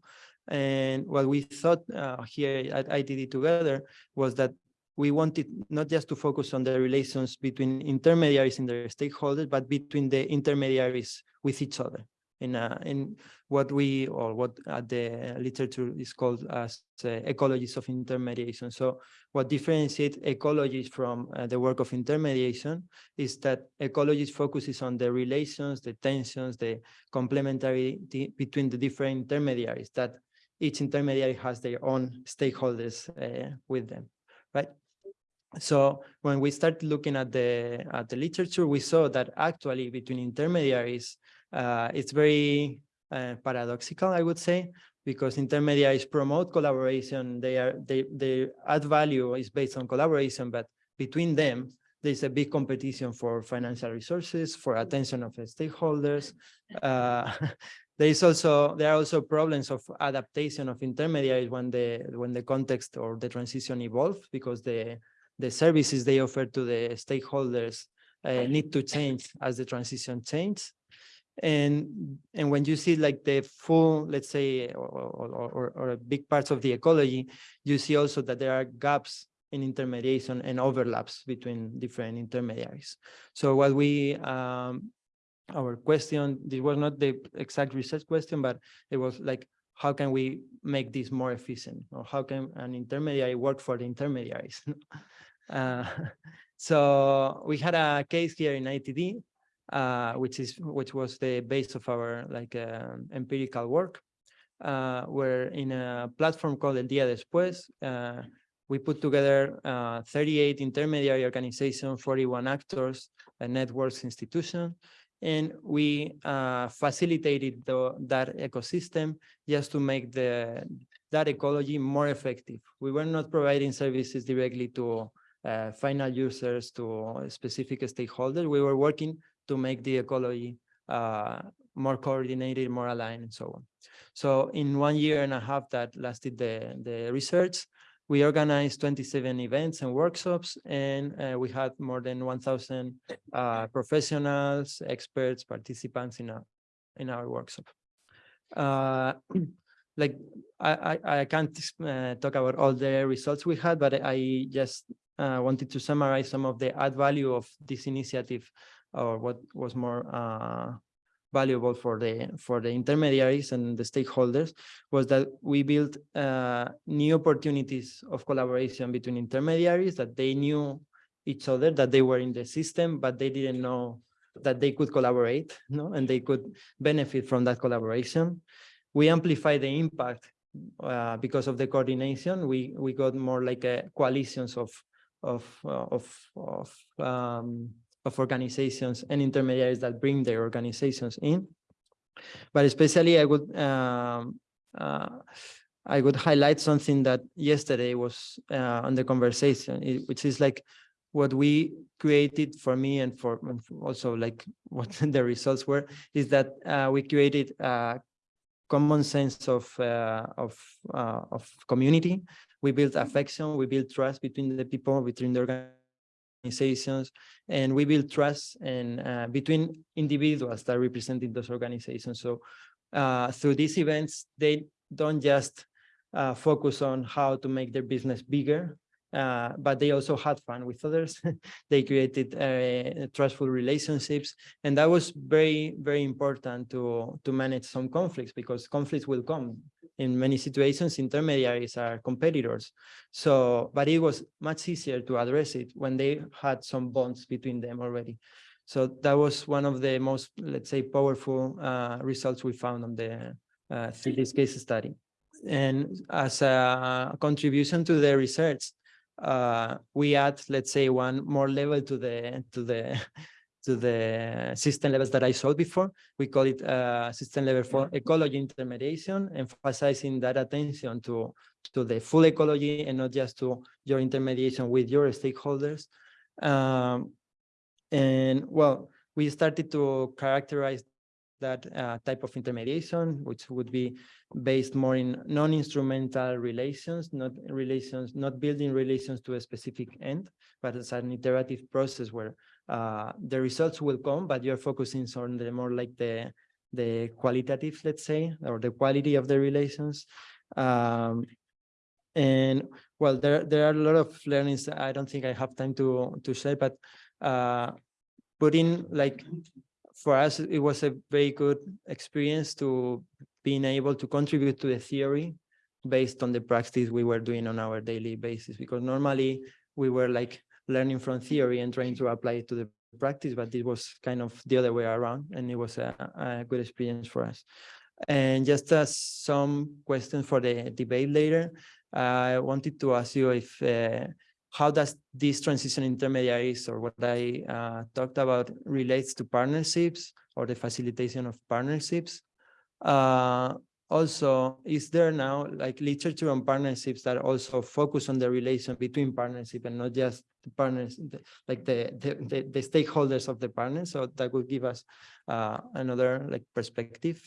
and what we thought uh, here at ITD together was that we wanted not just to focus on the relations between intermediaries and their stakeholders, but between the intermediaries with each other in uh, in what we or what uh, the literature is called as uh, ecologies of intermediation. So what differentiates ecologies from uh, the work of intermediation is that ecologies focuses on the relations, the tensions, the complementarity between the different intermediaries that each intermediary has their own stakeholders uh, with them, right? So when we started looking at the at the literature, we saw that actually between intermediaries, uh, it's very uh, paradoxical, I would say, because intermediaries promote collaboration. They are they they add value is based on collaboration, but between them, there's a big competition for financial resources, for attention of stakeholders. Uh, [LAUGHS] there is also there are also problems of adaptation of intermediaries when the when the context or the transition evolves because the the services they offer to the stakeholders uh, need to change as the transition changes and and when you see like the full let's say or, or, or, or big parts of the ecology you see also that there are gaps in intermediation and overlaps between different intermediaries. So what we, um, our question, this was not the exact research question, but it was like, how can we make this more efficient? Or how can an intermediary work for the intermediaries? [LAUGHS] uh, [LAUGHS] so we had a case here in ITD, uh, which is which was the base of our like uh, empirical work, uh, where in a platform called El Día Después, uh, we put together uh, 38 intermediary organizations, 41 actors, a networks institution, and we uh, facilitated the, that ecosystem just to make the that ecology more effective. We were not providing services directly to final users, to specific stakeholders. We were working to make the ecology uh, more coordinated, more aligned, and so on. So in one year and a half that lasted the, the research, we organized 27 events and workshops, and uh, we had more than 1,000 uh, professionals, experts, participants in our, in our workshop. Uh, [CLEARS THROAT] like I, I, I can't uh, talk about all the results we had, but I just uh, wanted to summarize some of the add value of this initiative or what was more uh, valuable for the for the intermediaries and the stakeholders was that we built uh, new opportunities of collaboration between intermediaries that they knew each other that they were in the system but they didn't know that they could collaborate [LAUGHS] no and they could benefit from that collaboration. We amplify the impact uh, because of the coordination. We we got more like a coalitions of of uh, of of um, of organizations and intermediaries that bring their organizations in. But especially I would um, uh, I would highlight something that yesterday was uh, on the conversation, which is like what we created for me and for, and also like [LAUGHS] what the results were, is that uh, we created a common sense of uh, of uh, of community. We built affection, we built trust between the people, between the organizations, and we build trust and uh, between individuals that represented those organizations. So uh, through these events, they don't just uh, focus on how to make their business bigger, uh, but they also had fun with others. [LAUGHS] they created uh, trustful relationships, and that was very, very important to to manage some conflicts because conflicts will come in many situations, intermediaries are competitors. So, but it was much easier to address it when they had some bonds between them already. So that was one of the most, let's say, powerful uh, results we found on the uh, this case study. And as a contribution to the research, uh, we add, let's say, one more level to the to the [LAUGHS] to the system levels that I showed before. We call it uh, system level for ecology intermediation, emphasizing that attention to, to the full ecology and not just to your intermediation with your stakeholders. Um, and well, we started to characterize that uh, type of intermediation, which would be based more in non-instrumental relations, not relations, not building relations to a specific end, but as an iterative process where uh, the results will come, but you're focusing on the more like the the qualitative, let's say, or the quality of the relations. Um, and well, there there are a lot of learnings. I don't think I have time to to share, but uh, putting like for us, it was a very good experience to being able to contribute to the theory based on the practice we were doing on our daily basis, because normally we were like learning from theory and trying to apply it to the practice, but it was kind of the other way around, and it was a, a good experience for us. And just as some questions for the debate later, I wanted to ask you if uh, how does this transition intermediaries or what I uh, talked about relates to partnerships or the facilitation of partnerships? Also, is there now like literature on partnerships that also focus on the relation between partnership and not just the partners, like the, the, the, the stakeholders of the partners? So that would give us uh, another like perspective.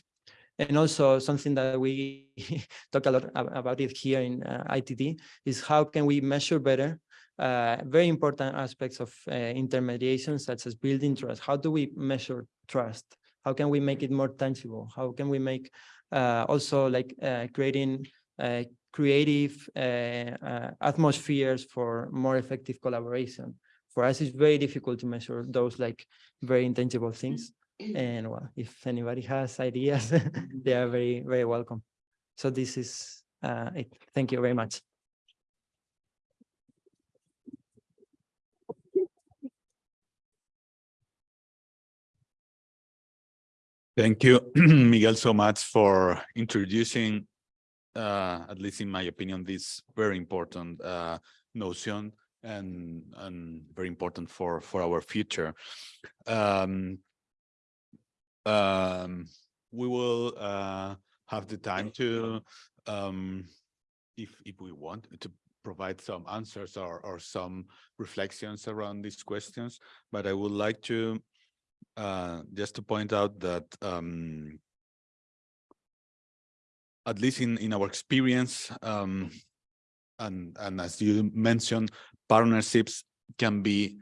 And also something that we [LAUGHS] talk a lot about it here in uh, ITD is how can we measure better uh, very important aspects of uh, intermediation, such as building trust. How do we measure trust? How can we make it more tangible? How can we make also like uh, creating uh, creative uh, uh, atmospheres for more effective collaboration. For us, it's very difficult to measure those like very intangible things. And well, if anybody has ideas, [LAUGHS] they are very, very welcome. So this is uh, it. Thank you very much. Thank you, [CLEARS THROAT] Miguel, so much for introducing, uh, at least in my opinion, this very important uh, notion and and very important for for our future. Um, um, we will uh, have the time to, um, if if we want, to provide some answers or or some reflections around these questions. But I would like to uh, just to point out that um, at least in in our experience, um, and and as you mentioned, partnerships can be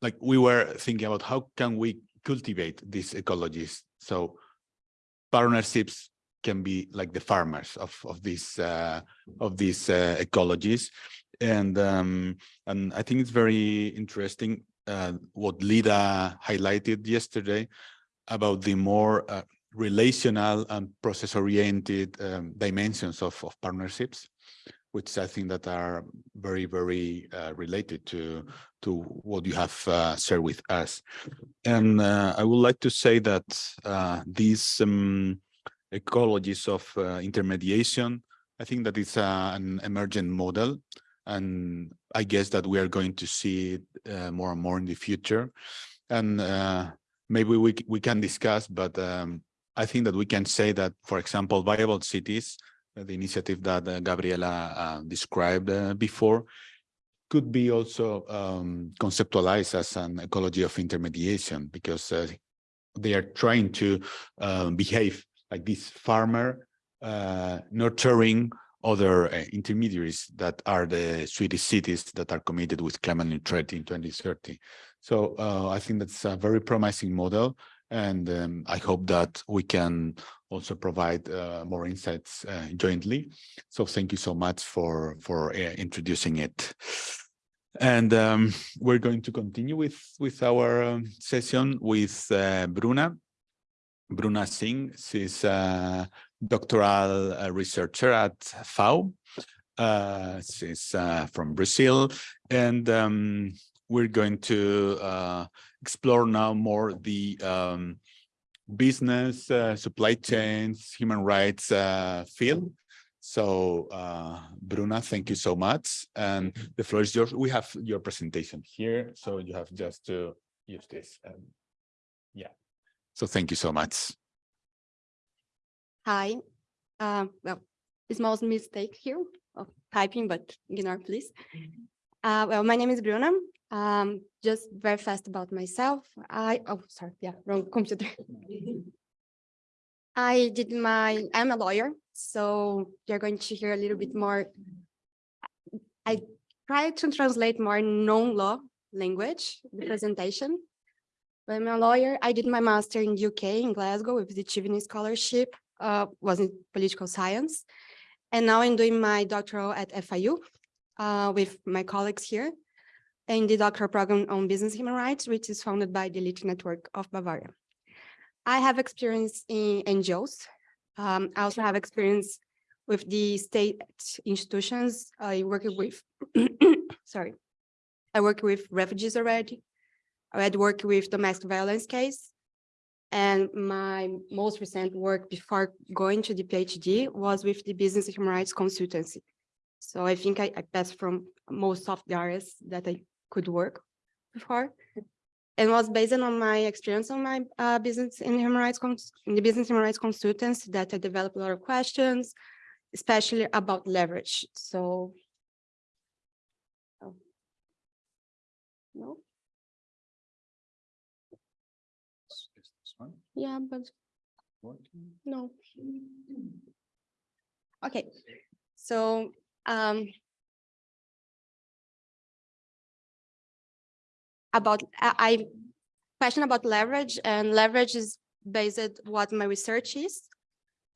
like we were thinking about how can we cultivate these ecologies. So partnerships can be like the farmers of of these uh, of these uh, ecologies, and um, and I think it's very interesting uh, what Lida highlighted yesterday about the more uh, relational and process-oriented um, dimensions of, of partnerships, which I think that are very, very uh, related to, to what you have uh, shared with us. And uh, I would like to say that uh, these um, ecologies of intermediation, I think that it's an emergent model and I guess that we are going to see it uh, more and more in the future. And uh, maybe we we can discuss, but um, I think that we can say that, for example, viable cities, uh, the initiative that uh, Gabriella uh, described uh, before, could be also um, conceptualized as an ecology of intermediation because they are trying to behave like this farmer nurturing other uh, intermediaries that are the Swedish cities that are committed with climate neutrality in 2030. So uh, I think that's a very promising model. And um, I hope that we can also provide uh, more insights uh, jointly. So thank you so much for, for uh, introducing it. And um, we're going to continue with, with our um, session with uh, Bruna. Bruna Singh, she's doctoral uh, researcher at FAU. Uh, she's uh, from Brazil, and um, we're going to uh, explore now more the um, business, uh, supply chains, human rights uh, field. So, Bruna, thank you so much. And the floor is yours. We have your presentation here, so you have just to use this. Um, yeah. So thank you so much. Hi. Uh, well, small mistake here of typing, but ignore please. Uh, well, my name is Bruna. Um, just very fast about myself. I, oh, sorry, yeah, wrong computer. [LAUGHS] I did my, I'm a lawyer, so you're going to hear a little bit more. I try to translate more non-law language, the presentation. But I'm a lawyer. I did my master in UK in Glasgow with the Chevening Scholarship uh, was in political science. And now I'm doing my doctoral at FAU uh, with my colleagues here in the doctoral program on business human rights, which is founded by the Elite Network of Bavaria. I have experience in NGOs. Um, I also have experience with the state institutions. I work with, [COUGHS] sorry, I work with refugees already. I had worked with domestic violence case and my most recent work before going to the PhD was with the Business Human Rights Consultancy. So I think I, I passed from most of the areas that I could work before and was based on my experience on my uh, business in human rights in the business human rights consultants that I developed a lot of questions, especially about leverage. So, oh. no. Yeah, but no. Okay, so um, about I, I question about leverage and leverage is based what my research is.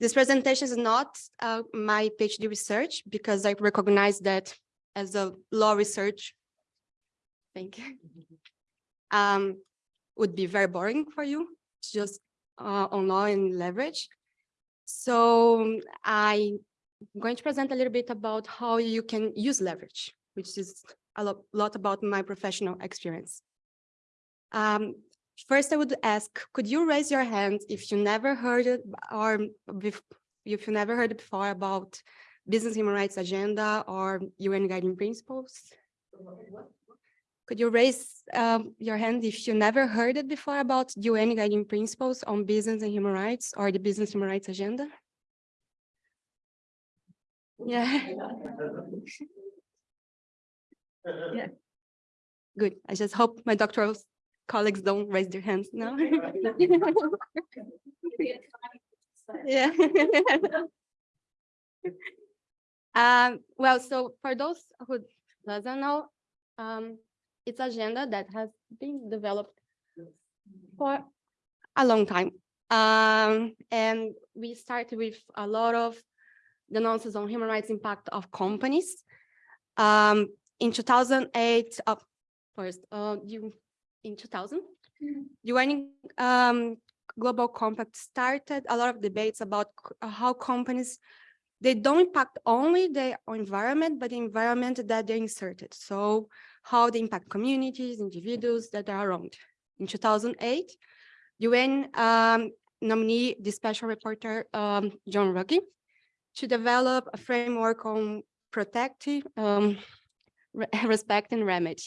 This presentation is not uh, my PhD research because I recognize that as a law research, thank you, um, would be very boring for you, to just uh, on law and leverage. So I'm going to present a little bit about how you can use leverage, which is a lo- lot about my professional experience. Um, First, I would ask, could you raise your hand if you never heard it or if you never heard before about Business Human Rights Agenda or UN Guiding Principles? Could you raise um, your hand if you never heard it before about UN Guiding Principles on Business and Human Rights or the Business Human Rights Agenda? Yeah. Yeah. Good. I just hope my doctoral colleagues don't raise their hands now. [LAUGHS] Yeah. [LAUGHS] Um, well, so for those who doesn't know, um, it's agenda that has been developed for a long time. Um, and we started with a lot of the nonsense on human rights impact of companies. Um, in 2008, uh, first, uh, you, in 2000, UN um, Global Compact started a lot of debates about uh, how companies, they don't impact only their environment, but the environment that they inserted. So how they impact communities, individuals that are around. In 2008, UN um, nominee, the special reporter, um, John Ruggie, to develop a framework on protective, um, re- [LAUGHS] respect and remedy.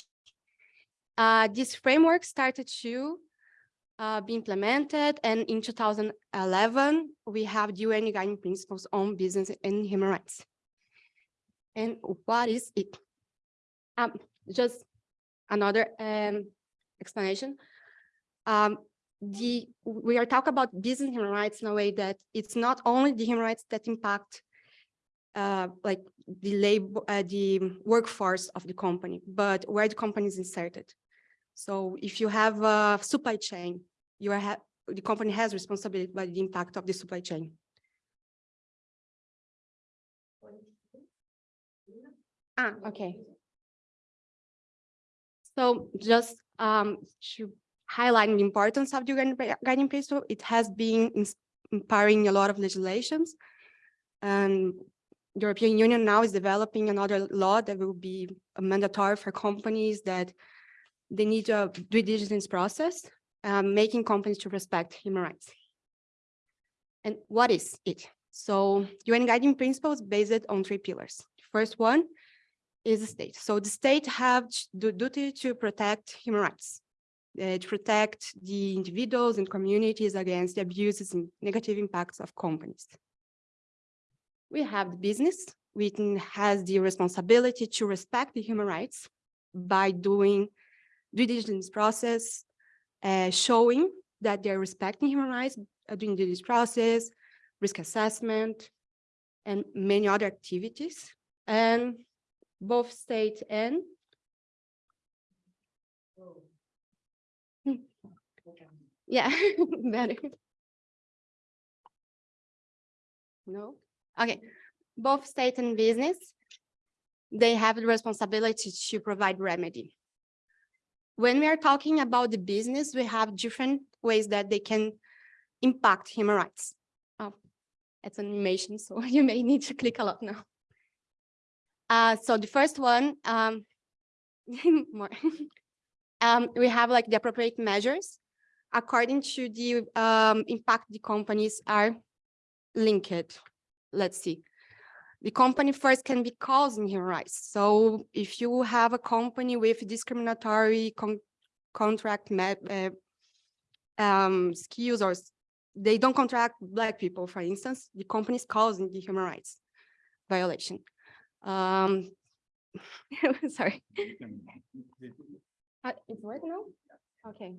Uh, this framework started to uh, be implemented, and in 2011, we have the UN Guiding Principles on Business and Human Rights. And what is it? Um, just another um, explanation. Um, the we are talking about business human rights in a way that it's not only the human rights that impact uh, like the labor, uh, the workforce of the company, but where the company is inserted. So if you have a supply chain, you are the company has responsibility by the impact of the supply chain. Ah, okay. So just um, to highlight the importance of the guiding guiding principle, it has been ins- inspiring a lot of legislations. And the European Union now is developing another law that will be mandatory for companies that they need a due diligence process, um, making companies to respect human rights. And what is it? So UN guiding principles based on three pillars. First one is the state. So the state have the duty to protect human rights, uh, to protect the individuals and communities against the abuses and negative impacts of companies. We have the business, which has the responsibility to respect the human rights by doing due diligence process, uh, showing that they're respecting human rights, uh, doing due diligence process, risk assessment, and many other activities. And both state and [LAUGHS] yeah, [LAUGHS] better. No, okay, both state and business, they have the responsibility to provide remedy. When we are talking about the business, we have different ways that they can impact human rights. Oh, it's an animation, so [LAUGHS] you may need to click a lot now. Uh, so the first one, um, [LAUGHS] more. [LAUGHS] um, we have like the appropriate measures according to the um, impact the companies are linked. Let's see. The company first can be causing human rights. So if you have a company with discriminatory con contract uh, um, skills or they don't contract black people, for instance, the company is causing the human rights violation. Um, [LAUGHS] sorry. Uh, It's working now? Okay.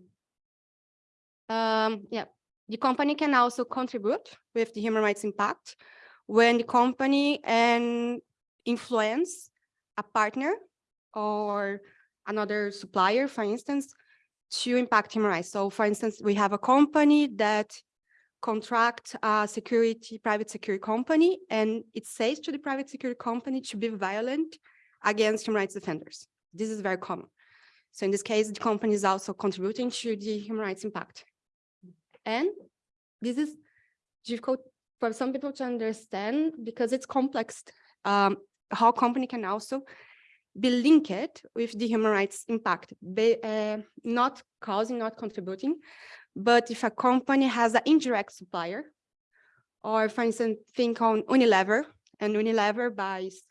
Um, yeah, the company can also contribute with the human rights impact when the company and influence a partner or another supplier, for instance, to impact human rights. So for instance, we have a company that contract a security, private security company, and it says to the private security company to be violent against human rights defenders. This is very common. So in this case, the company is also contributing to the human rights impact. And this is difficult for some people to understand because it's complex. Um, how company can also be linked with the human rights impact, be, uh, not causing, not contributing. But if a company has an indirect supplier, or for instance, think on Unilever, and Unilever buys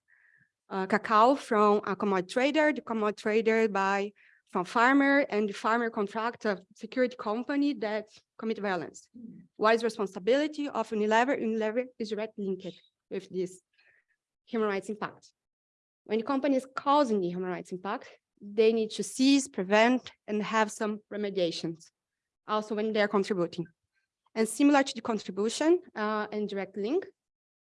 uh, cacao from a commodity trader, the commodity trader buy from farmer, and the farmer contract a security company that commit violence. What is responsibility of Unilever? Unilever is directly linked with this human rights impact. When the company is causing the human rights impact, they need to seize, prevent, and have some remediations, also when they're contributing. And similar to the contribution uh, and direct link,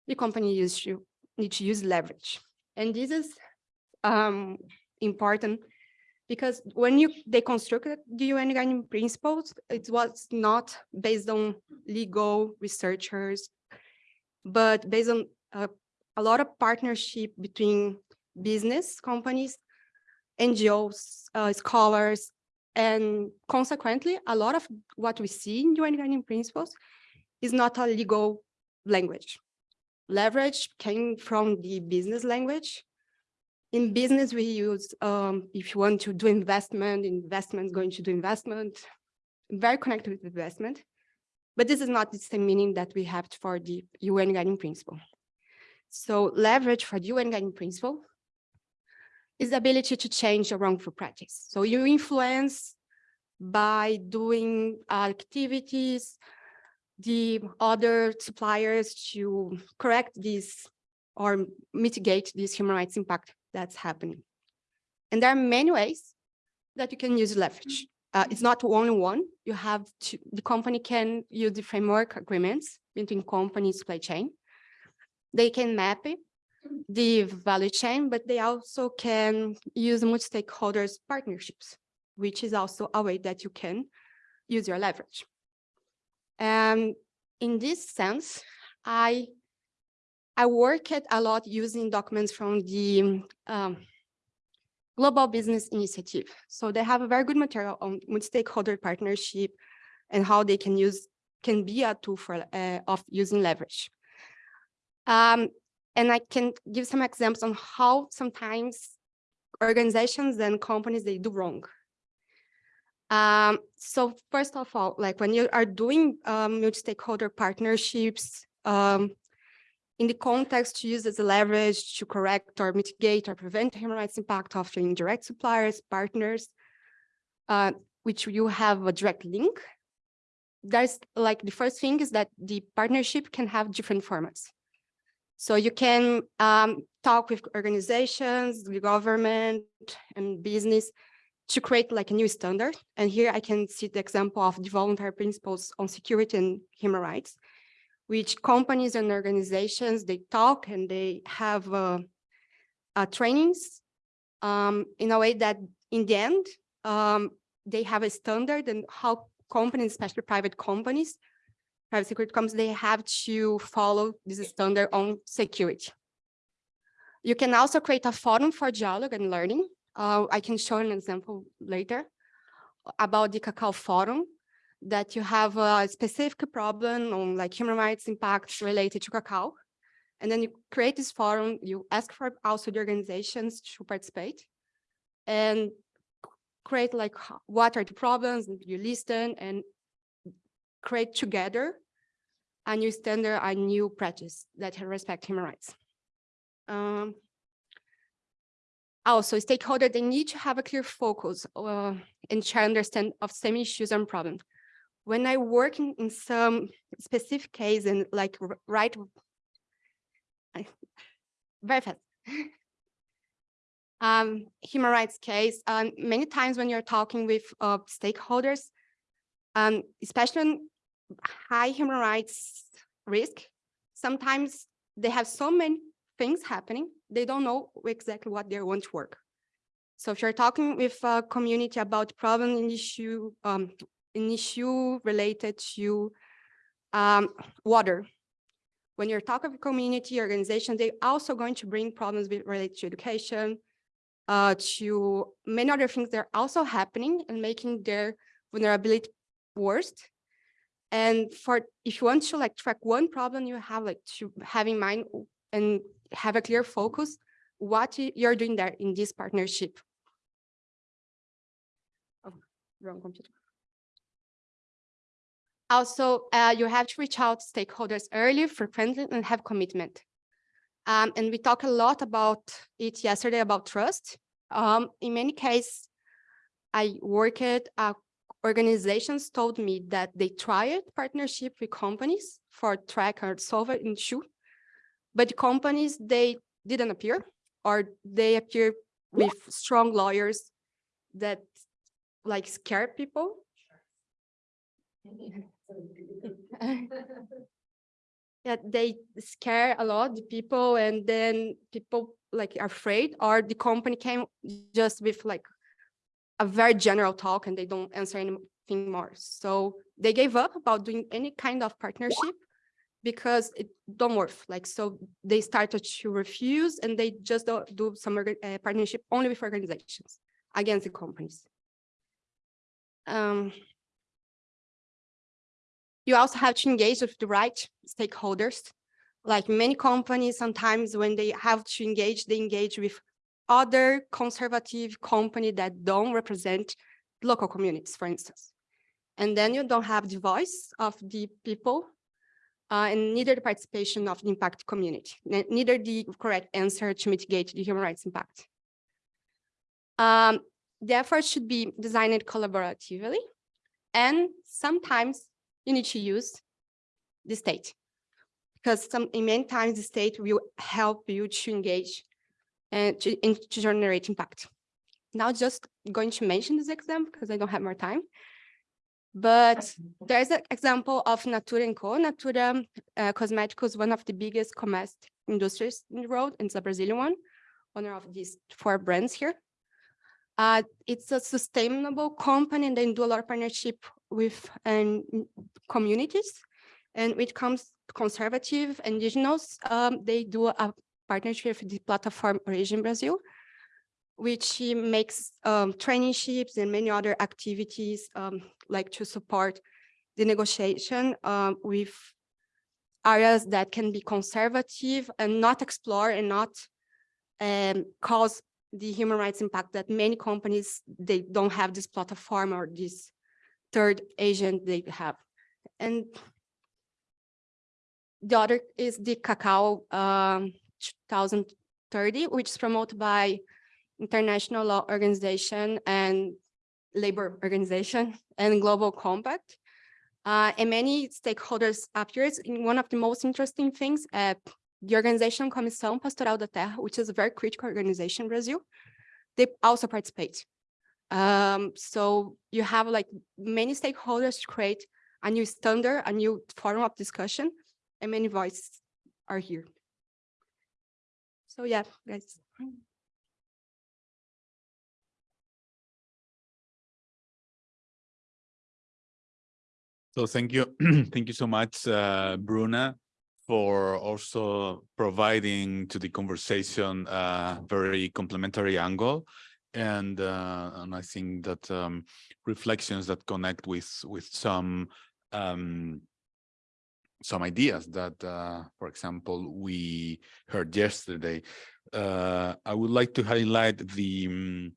the company used to need to use leverage. And this is um, important because when you they constructed the UN guiding principles, it was not based on legal researchers, but based on uh, a lot of partnership between business companies, NGOs, uh, scholars, and consequently, a lot of what we see in UN guiding principles is not a legal language. Leverage came from the business language. In business, we use, um, if you want to do investment, investment going to do investment, very connected with investment. But this is not the same meaning that we have for the UN guiding principle. So leverage for the UN guiding principle is the ability to change a wrongful practice. So you influence by doing activities, the other suppliers to correct this or mitigate this human rights impact that's happening. And there are many ways that you can use leverage. Uh, it's not only one. You have to, the company can use the framework agreements between companies supply chain. They can map it the value chain, but they also can use multi-stakeholders partnerships, which is also a way that you can use your leverage. And in this sense, I I work at a lot using documents from the um, Global Business Initiative. So they have a very good material on multi-stakeholder partnership and how they can use can be a tool for uh, of using leverage. Um, and I can give some examples on how sometimes organizations and companies, they do wrong. Um, so first of all, like when you are doing um, multi-stakeholder partnerships, um, in the context to use as a leverage to correct or mitigate or prevent human rights impact of your indirect suppliers, partners, uh, which you have a direct link. There's like the first thing is that the partnership can have different formats. So you can um, talk with organizations, the government and business to create like a new standard. And here I can see the example of the voluntary principles on security and human rights, which companies and organizations, they talk and they have uh, uh, trainings um, in a way that in the end, um, they have a standard and how companies, especially private companies, private security companies, they have to follow this standard on security. You can also create a forum for dialogue and learning. Uh, I can show an example later about the Cacao Forum, that you have a specific problem on like human rights impacts related to cacao. And then you create this forum, you ask for also the organizations to participate and create like what are the problems, you listen and create together a new standard, a new practice that respect human rights. Um, also, stakeholders, they need to have a clear focus uh, and try understand of same issues and problems. When I work in, in some specific case and like right, very fast. [LAUGHS] um, human rights case, um, many times when you're talking with uh, stakeholders, um, especially high human rights risk, sometimes they have so many things happening, they don't know exactly what they want to work. So if you're talking with a community about problem in issue, um, an issue related to Um, water. When you're talking of community organization, they're also going to bring problems with related to education, uh, to many other things that are also happening and making their vulnerability worse. And for if you want to like track one problem, you have like to have in mind and have a clear focus what you're doing there in this partnership. Oh, wrong computer. Also, uh, you have to reach out to stakeholders early, frequently, and have commitment. Um, and we talked a lot about it yesterday about trust. Um, in many cases, I worked uh, organizations told me that they tried partnership with companies for track or solve issue, but companies, they didn't appear or they appear with strong lawyers that like scare people. Yeah, they scare a lot the people and then people like afraid or the company came just with like a very general talk and they don't answer anything more. So they gave up about doing any kind of partnership because it don't work. Like, so they started to refuse and they just do, do some uh, partnership only with organizations against the companies. Um, you also have to engage with the right stakeholders. Like many companies, sometimes when they have to engage, they engage with other conservative company that don't represent local communities, for instance. And then you don't have the voice of the people uh, and neither the participation of the impact community, neither the correct answer to mitigate the human rights impact. Um, the effort should be designed collaboratively and sometimes you need to use the state because some in many times the state will help you to engage and to, and to generate impact. Now just going to mention this example because I don't have more time. But there's an example of Natura & Co. Natura uh, Cosméticos, one of the biggest commerce industries in the world, and it's a Brazilian one, owner of these four brands here. Uh, it's a sustainable company and they do a lot of partnership with um, communities. And when it comes to conservative indigenous, um, they do a partnership with the platform Origin Brazil, which makes um, traineeships and many other activities um, like to support the negotiation um, with areas that can be conservative and not explore and not um, cause the human rights impact that many companies, they don't have this platform or this third agent they have. And the other is the Cacao um, 2030, which is promoted by International Law Organization and Labor Organization [LAUGHS] and Global Compact. Uh, and many stakeholders appears in one of the most interesting things at the organization Comissão Pastoral da Terra, which is a very critical organization in Brazil. They also participate. Um, so you have like many stakeholders to create a new standard, a new forum of discussion, and many voices are here. So yeah, guys. So thank you, [CLEARS THROAT] thank you so much, uh, Bruna, for also providing to the conversation a very complementary angle. And, uh, and I think that um, reflections that connect with, with some um, some ideas that, uh, for example, we heard yesterday. Uh, I would like to highlight the mm,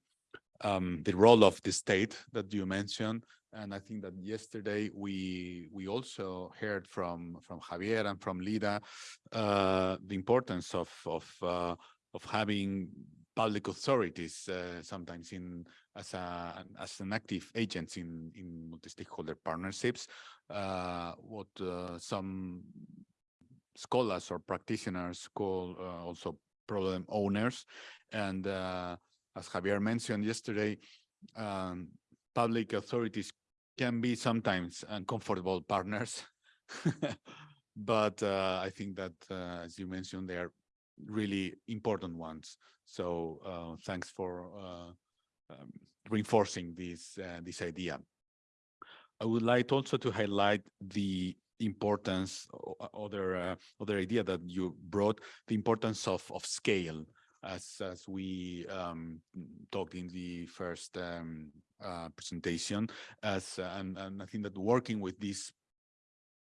um, the role of the state that you mentioned, and I think that yesterday we we also heard from from Javier and from Lida uh, the importance of of uh, of having public authorities uh, sometimes in as a an- as an active agent in in multi-stakeholder partnerships. Uh, what uh, some scholars or practitioners call uh, also problem owners, and uh, as Javier mentioned yesterday, um, public authorities can be sometimes uncomfortable partners. [LAUGHS] but uh, I think that, uh, as you mentioned, they are really important ones. So thanks for um, reinforcing this uh, this idea. I would like also to highlight the importance, other uh, other idea that you brought, the importance of of scale, as as we um, talked in the first um, uh, presentation, as uh, and and I think that working with these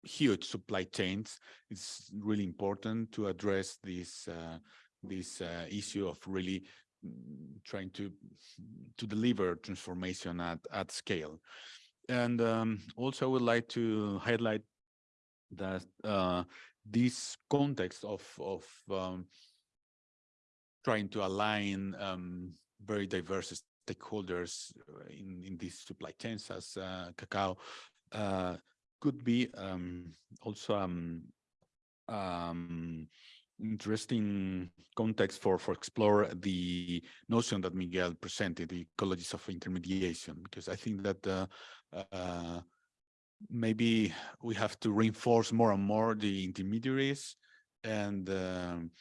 huge supply chains is really important to address this uh, this uh, issue of really trying to to deliver transformation at at scale. And um, also I would like to highlight that uh, this context of of um, trying to align um, very diverse stakeholders uh, in in these supply chains as uh, cacao uh, could be um, also um, um, interesting context for for explore the notion that Miguel presented, the ecologies of intermediation, because I think that uh, uh, maybe we have to reinforce more and more the intermediaries and um,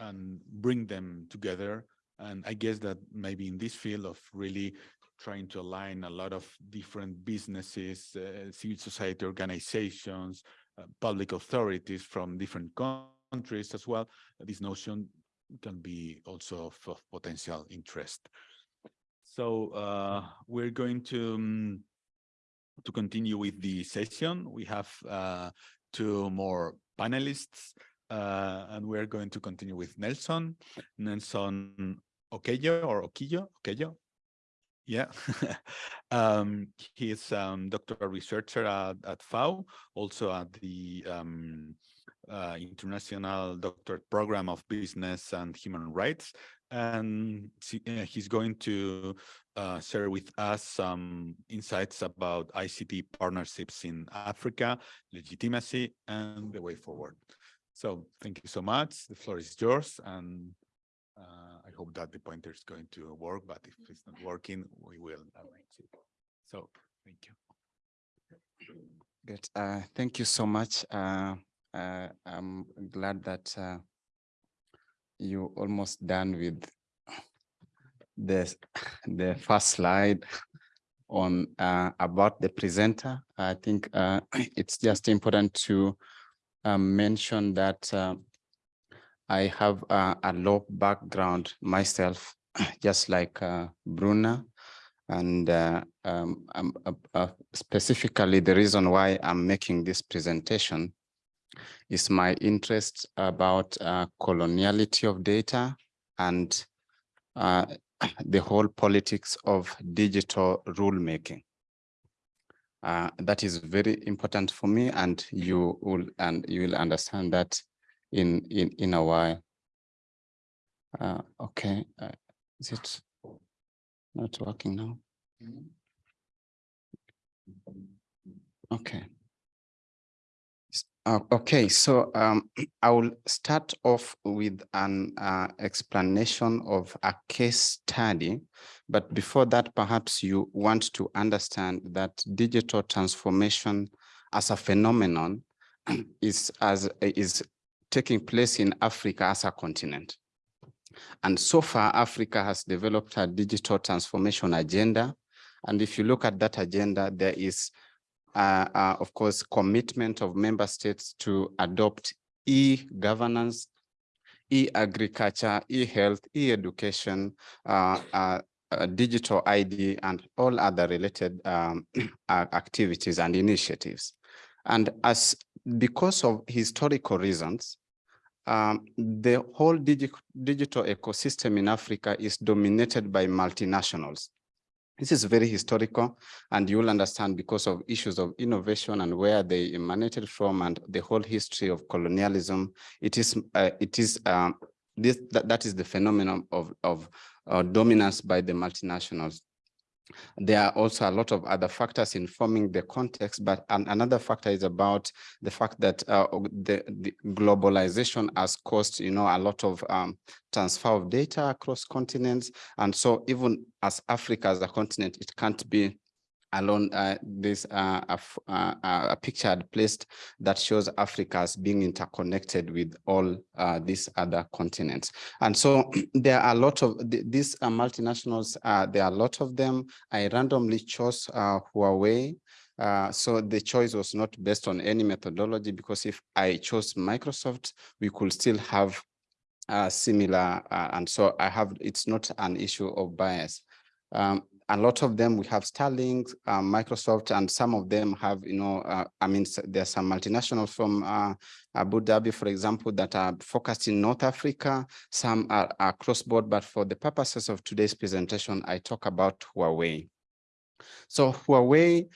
and bring them together. And I guess that maybe in this field of really trying to align a lot of different businesses, uh, civil society organizations, uh, public authorities from different countries as well, this notion can be also of, of potential interest. So uh, we're going to um, to continue with the session. We have uh, two more panelists, uh, and we're going to continue with Nelson, Nelson Okello or Oquillo, Okello. Yeah, [LAUGHS] um, he's um, doctoral researcher at, at FAU, also at the um, uh, International Doctorate Program of Business and Human Rights. And uh, he's going to uh, share with us some insights about ICT partnerships in Africa, legitimacy, and the way forward. So thank you so much. The floor is yours. And uh, I hope that the pointer is going to work, but if it's not working, we will arrange it. So thank you. Good. Uh, thank you so much. Uh, uh, I'm glad that uh, you almost done with the the first slide on uh, about the presenter. I think uh, [CLEARS THROAT] it's just important to um, mention that uh, I have uh, a law background myself, [CLEARS THROAT] just like uh, Bruna. And um, specifically, the reason why I'm making this presentation is my interest about uh, coloniality of data and uh, [CLEARS THROAT] the whole politics of digital rulemaking. Uh, that is very important for me, and you will and you will understand that in in in a while. Uh, okay, uh, is it not working now? Okay. Uh, okay, so um, [CLEARS THROAT] I will start off with an uh, explanation of a case study. But before that, perhaps you want to understand that digital transformation as a phenomenon [CLEARS THROAT] is as is taking place in Africa as a continent. And so far, Africa has developed a digital transformation agenda. And if you look at that agenda, there is, uh, of course, commitment of member states to adopt e-governance, e-agriculture, e-health, e-education, uh, uh, digital ID, and all other related um, [CLEARS THROAT] activities and initiatives. And as because of historical reasons, um, the whole digi digital ecosystem in Africa is dominated by multinationals. This is very historical, and you'll understand because of issues of innovation and where they emanated from, and the whole history of colonialism. It is, uh, it is um, this that, that is the phenomenon of of uh, dominance by the multinationals. There are also a lot of other factors informing the context, but an, another factor is about the fact that uh, the, the globalization has caused, you know, a lot of um, transfer of data across continents. And so even as Africa as a continent, it can't be alone uh, this uh, uh, a picture I'd placed that shows Africa as being interconnected with all uh, these other continents. And so [CLEARS THROAT] there are a lot of th- these uh, multinationals, uh, there are a lot of them. I randomly chose Huawei so the choice was not based on any methodology because if I chose Microsoft, we could still have similar, and so I have, it's not an issue of bias. Um, a lot of them, we have Starlink, uh, Microsoft, and some of them have, you know, uh, I mean, there's some multinationals from uh, Abu Dhabi, for example, that are focused in North Africa. Some are, are cross-border, but for the purposes of today's presentation, I talk about Huawei. So Huawei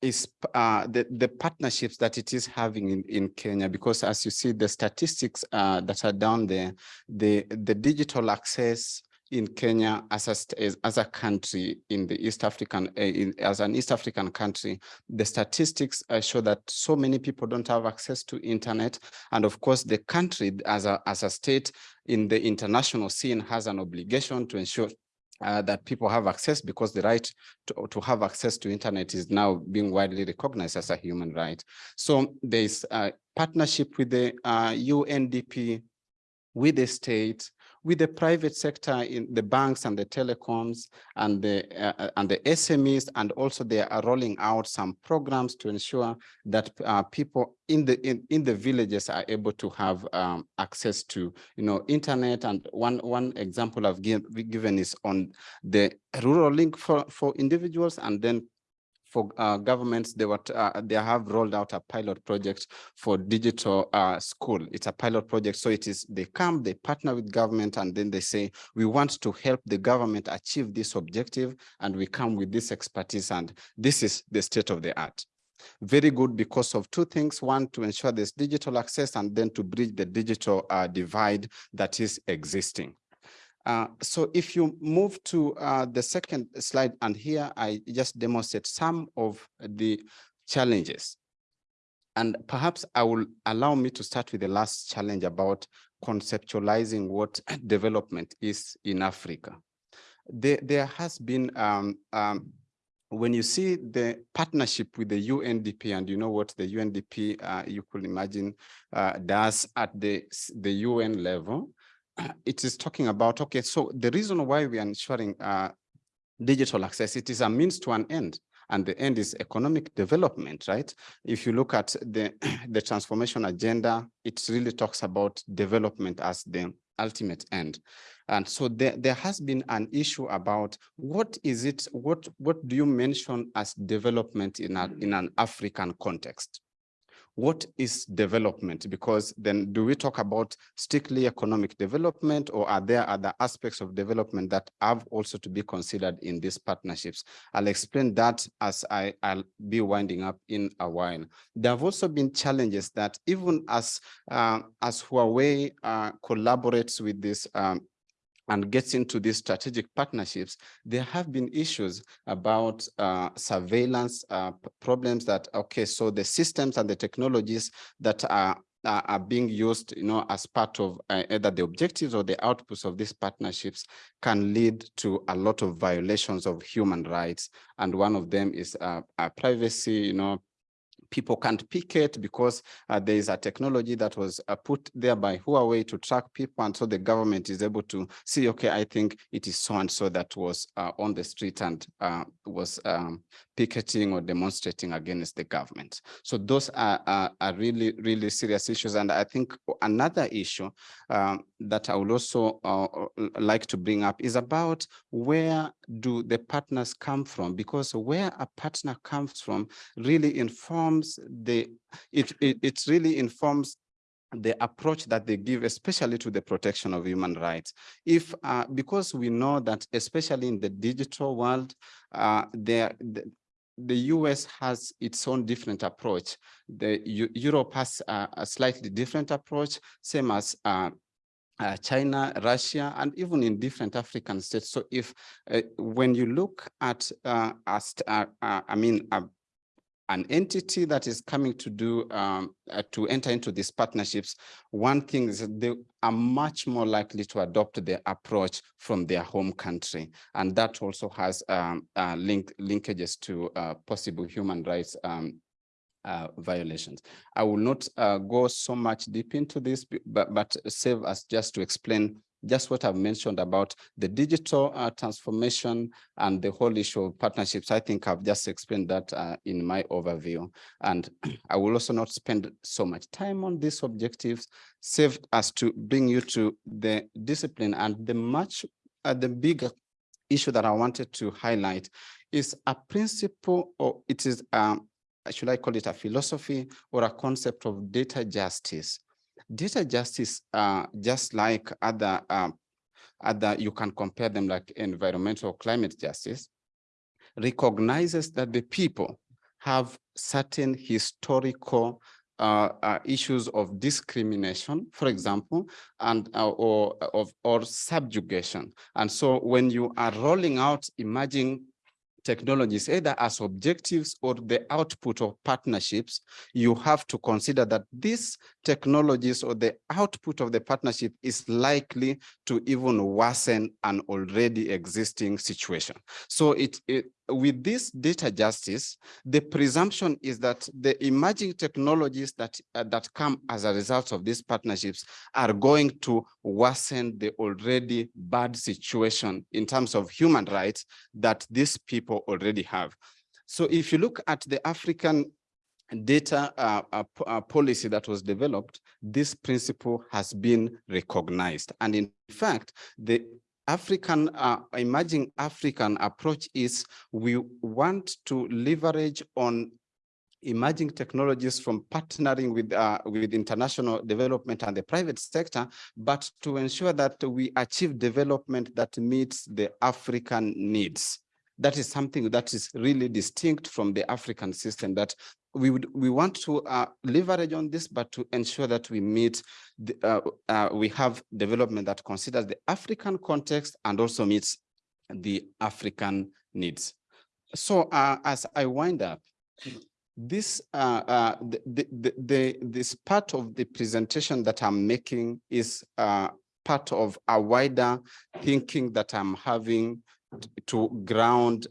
is uh, the, the partnerships that it is having in, in Kenya, because as you see the statistics uh, that are down there, the, the digital access in Kenya as a, as- a country in the East African, uh, in, as an East African country, the statistics uh, show that so many people don't have access to internet. And of course, the country as a, as a state in the international scene has an obligation to ensure uh, that people have access because the right to, to have access to internet is now being widely recognized as a human right. So there is a partnership with the uh, UNDP, with the state, with the private sector in the banks and the telecoms and the uh, and the SMEs, and also they are rolling out some programs to ensure that uh, people in the in, in the villages are able to have um, access to you know internet. And one one example I've give, given is on the rural link for for individuals, and then for uh, governments, they were uh, they have rolled out a pilot project for digital uh, school. It's a pilot project, so it is they come, they partner with government, and then they say we want to help the government achieve this objective, and we come with this expertise, and this is the state of the art. Very good because of two things: one, to ensure there's digital access, and then to bridge the digital uh, divide that is existing. Uh, so if you move to uh, the second slide, and here I just demonstrate some of the challenges. And perhaps I will allow me to start with the last challenge about conceptualizing what [COUGHS] development is in Africa. There, there has been, um, um, when you see the partnership with the UNDP, and you know what the UNDP, uh, you could imagine, uh, does at the, the UN level, [CLEARS THROAT] it is talking about, okay, so the reason why we are ensuring uh, digital access, it is a means to an end. And the end is economic development, right? If you look at the, [CLEARS THROAT] the transformation agenda, it really talks about development as the ultimate end. And so there, there has been an issue about what is it, what, what do you mention as development in, a, in an African context? What is development? Because then do we talk about strictly economic development or are there other aspects of development that have also to be considered in these partnerships? I'll explain that as I, I'll be winding up in a while. There have also been challenges that even as, uh, as Huawei uh, collaborates with this um, and gets into these strategic partnerships, there have been issues about uh, surveillance uh, problems that, okay, so the systems and the technologies that are are being used, you know, as part of uh, either the objectives or the outputs of these partnerships can lead to a lot of violations of human rights. And one of them is uh, uh, privacy, you know, people can't pick it because uh, there is a technology that was uh, put there by Huawei to track people. And so the government is able to see, okay, I think it is so and so that was uh, on the street and uh, was um, picketing or demonstrating against the government. So those are, are, are really, really serious issues. And I think another issue um, that I would also uh, like to bring up is about where do the partners come from? Because where a partner comes from really informs the, it, it, it really informs the approach that they give, especially to the protection of human rights. If, uh, because we know that especially in the digital world, uh, there, the, the US has its own different approach. The Eu- Europe has a, a slightly different approach, same as uh, uh, China, Russia, and even in different African states. So if uh, when you look at uh, uh, uh, I mean, a an entity that is coming to do um, uh, to enter into these partnerships, one thing is they are much more likely to adopt the approach from their home country, and that also has um, uh, link linkages to uh, possible human rights um, uh, violations. I will not uh, go so much deep into this, but but save us just to explain just what I've mentioned about the digital uh, transformation and the whole issue of partnerships. I think I've just explained that uh, in my overview. And [CLEARS THROAT] I will also not spend so much time on these objectives, save us to bring you to the discipline and the much, uh, the bigger issue that I wanted to highlight is a principle or it is, um, should I call it a philosophy or a concept of data justice data justice, uh, just like other, um, other, you can compare them like environmental climate justice, recognizes that the people have certain historical uh, uh, issues of discrimination, for example, and uh, or of or subjugation. And so when you are rolling out emerging technologies, either as objectives or the output of partnerships, you have to consider that these technologies or the output of the partnership is likely to even worsen an already existing situation. So it, it with this data justice, the presumption is that the emerging technologies that, uh, that come as a result of these partnerships are going to worsen the already bad situation in terms of human rights that these people already have. So if you look at the African data uh, uh, uh, policy that was developed, this principle has been recognized. And in fact, the African, uh, emerging African approach is we want to leverage on emerging technologies from partnering with uh, with international development and the private sector, but to ensure that we achieve development that meets the African needs. That is something that is really distinct from the African system that we would we want to uh, leverage on this, but to ensure that we meet the, uh, uh, we have development that considers the African context and also meets the African needs. So uh, as I wind up, this uh, uh, the, the, the, this part of the presentation that I'm making is part of a wider thinking that I'm having to ground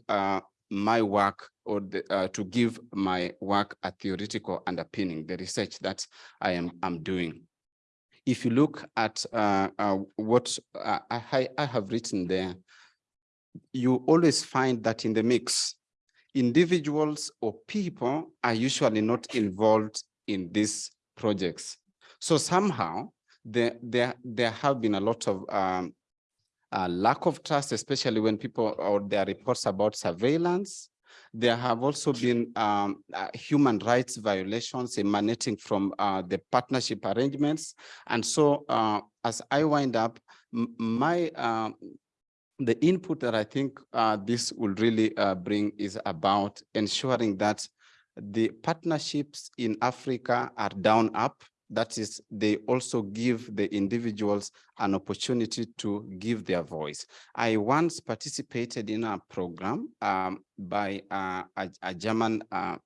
my work or the, uh, to give my work a theoretical underpinning, the research that I am I'm doing. If you look at uh, uh, what uh, I, I have written there, you always find that in the mix, individuals or people are usually not involved in these projects. So somehow there, there, there have been a lot of um, uh, lack of trust, especially when people or there are reports about surveillance. There have also been um, uh, human rights violations emanating from uh, the partnership arrangements. And so uh, as I wind up, my um, the input that I think uh, this will really uh, bring is about ensuring that the partnerships in Africa are down up that is, they also give the individuals an opportunity to give their voice. I once participated in a program um, by uh, a, a, German uh,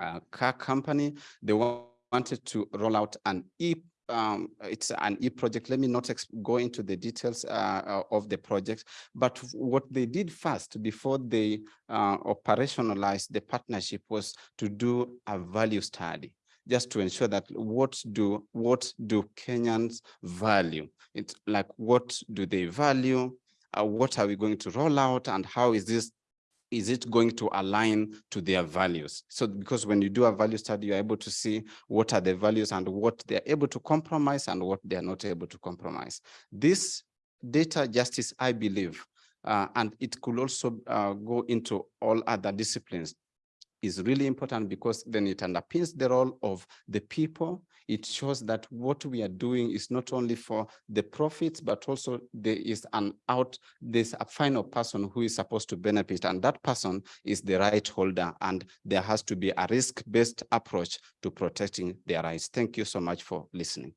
uh, car company. They wanted to roll out an e um, it's an e-project. Let me not go into the details uh, uh, of the project, but what they did first before they uh, operationalized the partnership was to do a value study just to ensure that what do what do Kenyans value? It's like what do they value? Uh, what are we going to roll out and how is this is it going to align to their values? So because when you do a value study, you're able to see what are the values and what they're able to compromise and what they're not able to compromise. This data justice, I believe, uh, and it could also uh, go into all other disciplines is really important because then it underpins the role of the people. It shows that what we are doing is not only for the profits, but also there is an out, there's a final person who is supposed to benefit, and that person is the right holder, and there has to be a risk-based approach to protecting their rights. Thank you so much for listening.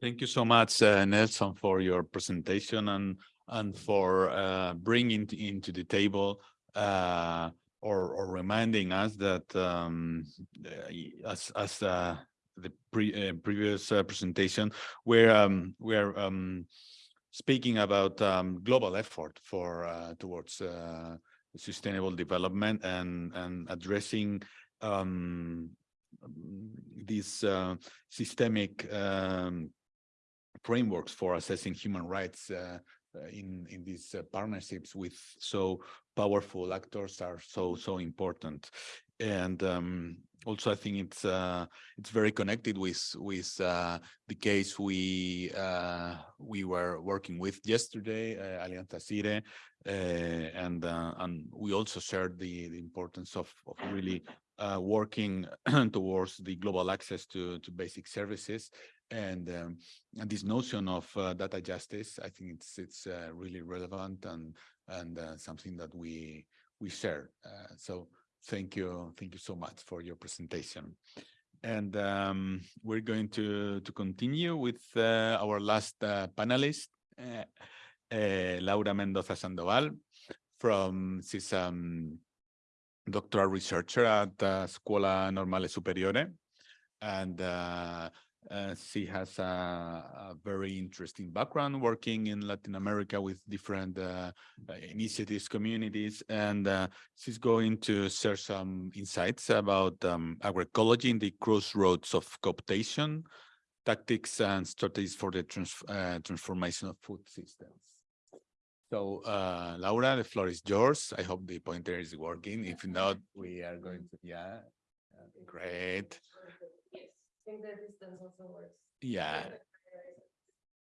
Thank you so much, uh, Nelson, for your presentation and and for uh, bringing into the table uh, or, or reminding us that um, uh, as as uh, the pre uh, previous presentation, we're um, we're um, speaking about um, global effort for towards sustainable development and and addressing um, these systemic um, frameworks for assessing human rights uh, uh, in in these uh, partnerships with so powerful actors are so so important. And um, also I think it's uh, it's very connected with with uh, the case we uh, we were working with yesterday, uh, Alianza and and we also shared the, the importance of, of really working [CLEARS THROAT] towards the global access to to basic services and um, and this notion of uh, data justice. I think it's it's uh, really relevant and and uh, something that we we share. Uh, so thank you thank you so much for your presentation and um, we're going to to continue with uh, our last uh, panelist laura mendoza sandoval from she's um doctoral researcher at scuola normale superiore and uh, uh, she has a, a very interesting background working in Latin America with different uh, initiatives, communities, and uh, she's going to share some insights about um, agroecology in the crossroads of cooptation, tactics and strategies for the trans uh, transformation of food systems. So, uh, Laura, the floor is yours. I hope the pointer is working. If not, we are going to, yeah, great. Yes, I think the distance also works. Yeah,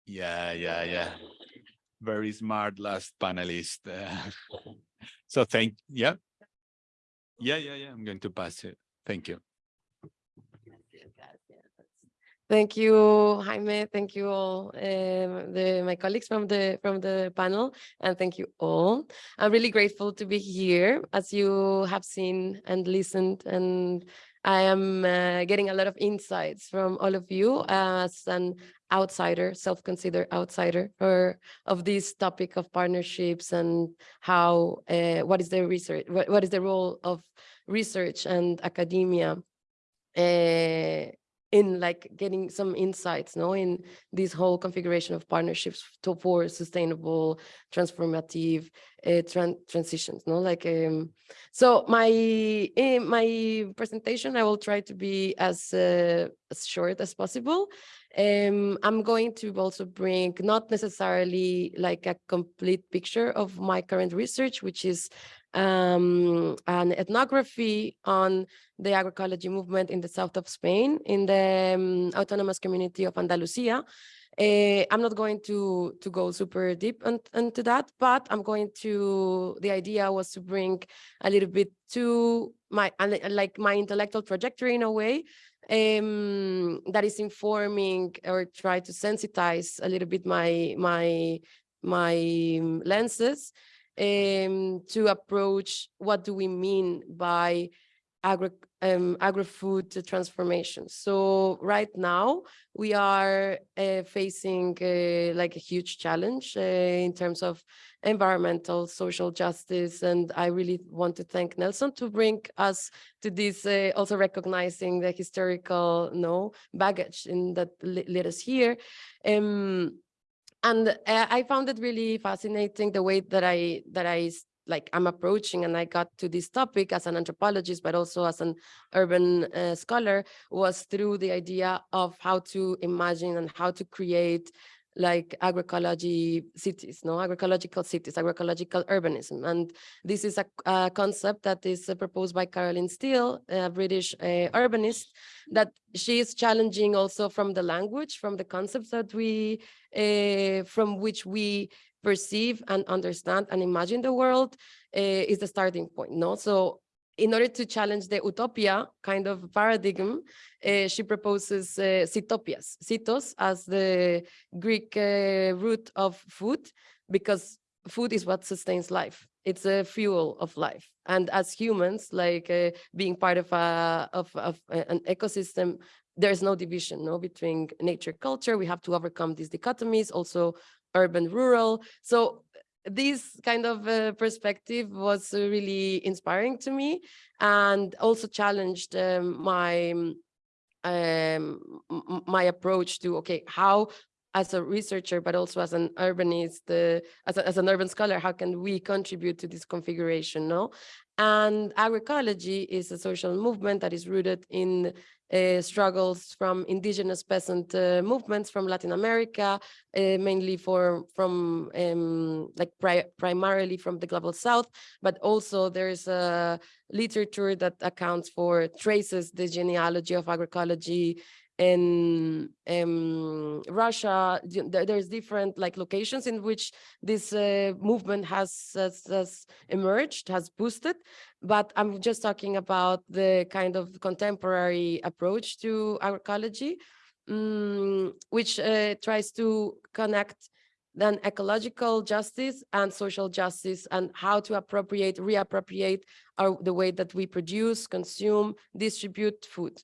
yeah, yeah, yeah. Very smart last panelist. uh, [LAUGHS] So thank, yeah. Yeah, yeah, yeah, I'm going to pass it. Thank you. Thank you, Jaime. Thank you all, um, the my colleagues from the from the panel, and thank you all. I'm really grateful to be here, as you have seen and listened, and I am uh, getting a lot of insights from all of you as an outsider, self-considered outsider, or of this topic of partnerships and how uh, what is the research, what, what is the role of research and academia. Uh, in like getting some insights no in this whole configuration of partnerships to, for sustainable transformative uh, tran transitions no like um so my in my presentation i will try to be as uh, as short as possible. Um i'm going to also bring not necessarily like a complete picture of my current research which is um, an ethnography on the agroecology movement in the south of Spain, in the um, autonomous community of Andalusia. Uh, I'm not going to to go super deep on, into that, but I'm going to. The idea was to bring a little bit to my like my intellectual trajectory in a way um, that is informing or try to sensitize a little bit my my my lenses um, to approach what do we mean by agro um, agri-food transformation. So right now we are uh, facing uh, like a huge challenge uh, in terms of environmental, social justice, and I really want to thank Nelson to bring us to this, uh, also recognizing the historical no baggage in that led us here. Um, and uh, I found it really fascinating the way that I that I like I'm approaching and I got to this topic as an anthropologist, but also as an urban uh, scholar was through the idea of how to imagine and how to create like agroecology cities, no agroecological cities, agroecological urbanism. And this is a, a concept that is uh, proposed by Carolyn Steel, a British uh, urbanist, that she is challenging also from the language, from the concepts that we, uh, from which we perceive and understand and imagine the world uh, is the starting point, no? So in order to challenge the utopia kind of paradigm, uh, she proposes uh, sitos as the Greek uh, root of food, because food is what sustains life. It's a fuel of life. And as humans, like uh, being part of, a, of, of an ecosystem, there's no division no, between nature culture. We have to overcome these dichotomies, also urban, rural. So this kind of uh, perspective was really inspiring to me and also challenged um, my um, my approach to okay how as a researcher, but also as an urbanist, uh, as, a, as an urban scholar, how can we contribute to this configuration, no? And agroecology is a social movement that is rooted in uh, struggles from indigenous peasant uh, movements from Latin America, uh, mainly for from um, like pri primarily from the global south, but also there's a literature that accounts for traces the genealogy of agroecology in um, Russia, there's different like locations in which this uh, movement has, has has emerged, has boosted. But I'm just talking about the kind of contemporary approach to agroecology, mm, which uh, tries to connect then ecological justice and social justice and how to appropriate, reappropriate our, the way that we produce, consume, distribute food.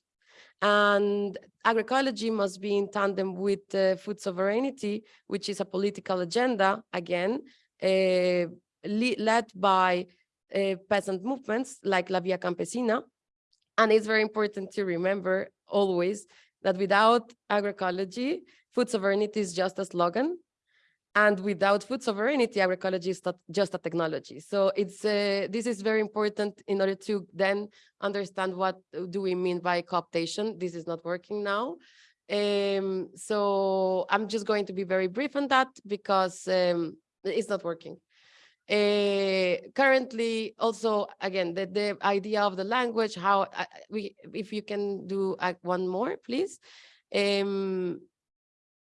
And agroecology must be in tandem with uh, food sovereignty, which is a political agenda, again, uh, le- led by uh, peasant movements like La Via Campesina. And it's very important to remember always that without agroecology, food sovereignty is just a slogan. And without food sovereignty, agroecology is not just a technology. So it's uh, this is very important in order to then understand what do we mean by cooptation. This is not working now. Um, so I'm just going to be very brief on that because um, it's not working. Uh, currently, also, again, the, the idea of the language, how uh, we, if you can do uh, one more, please. Um,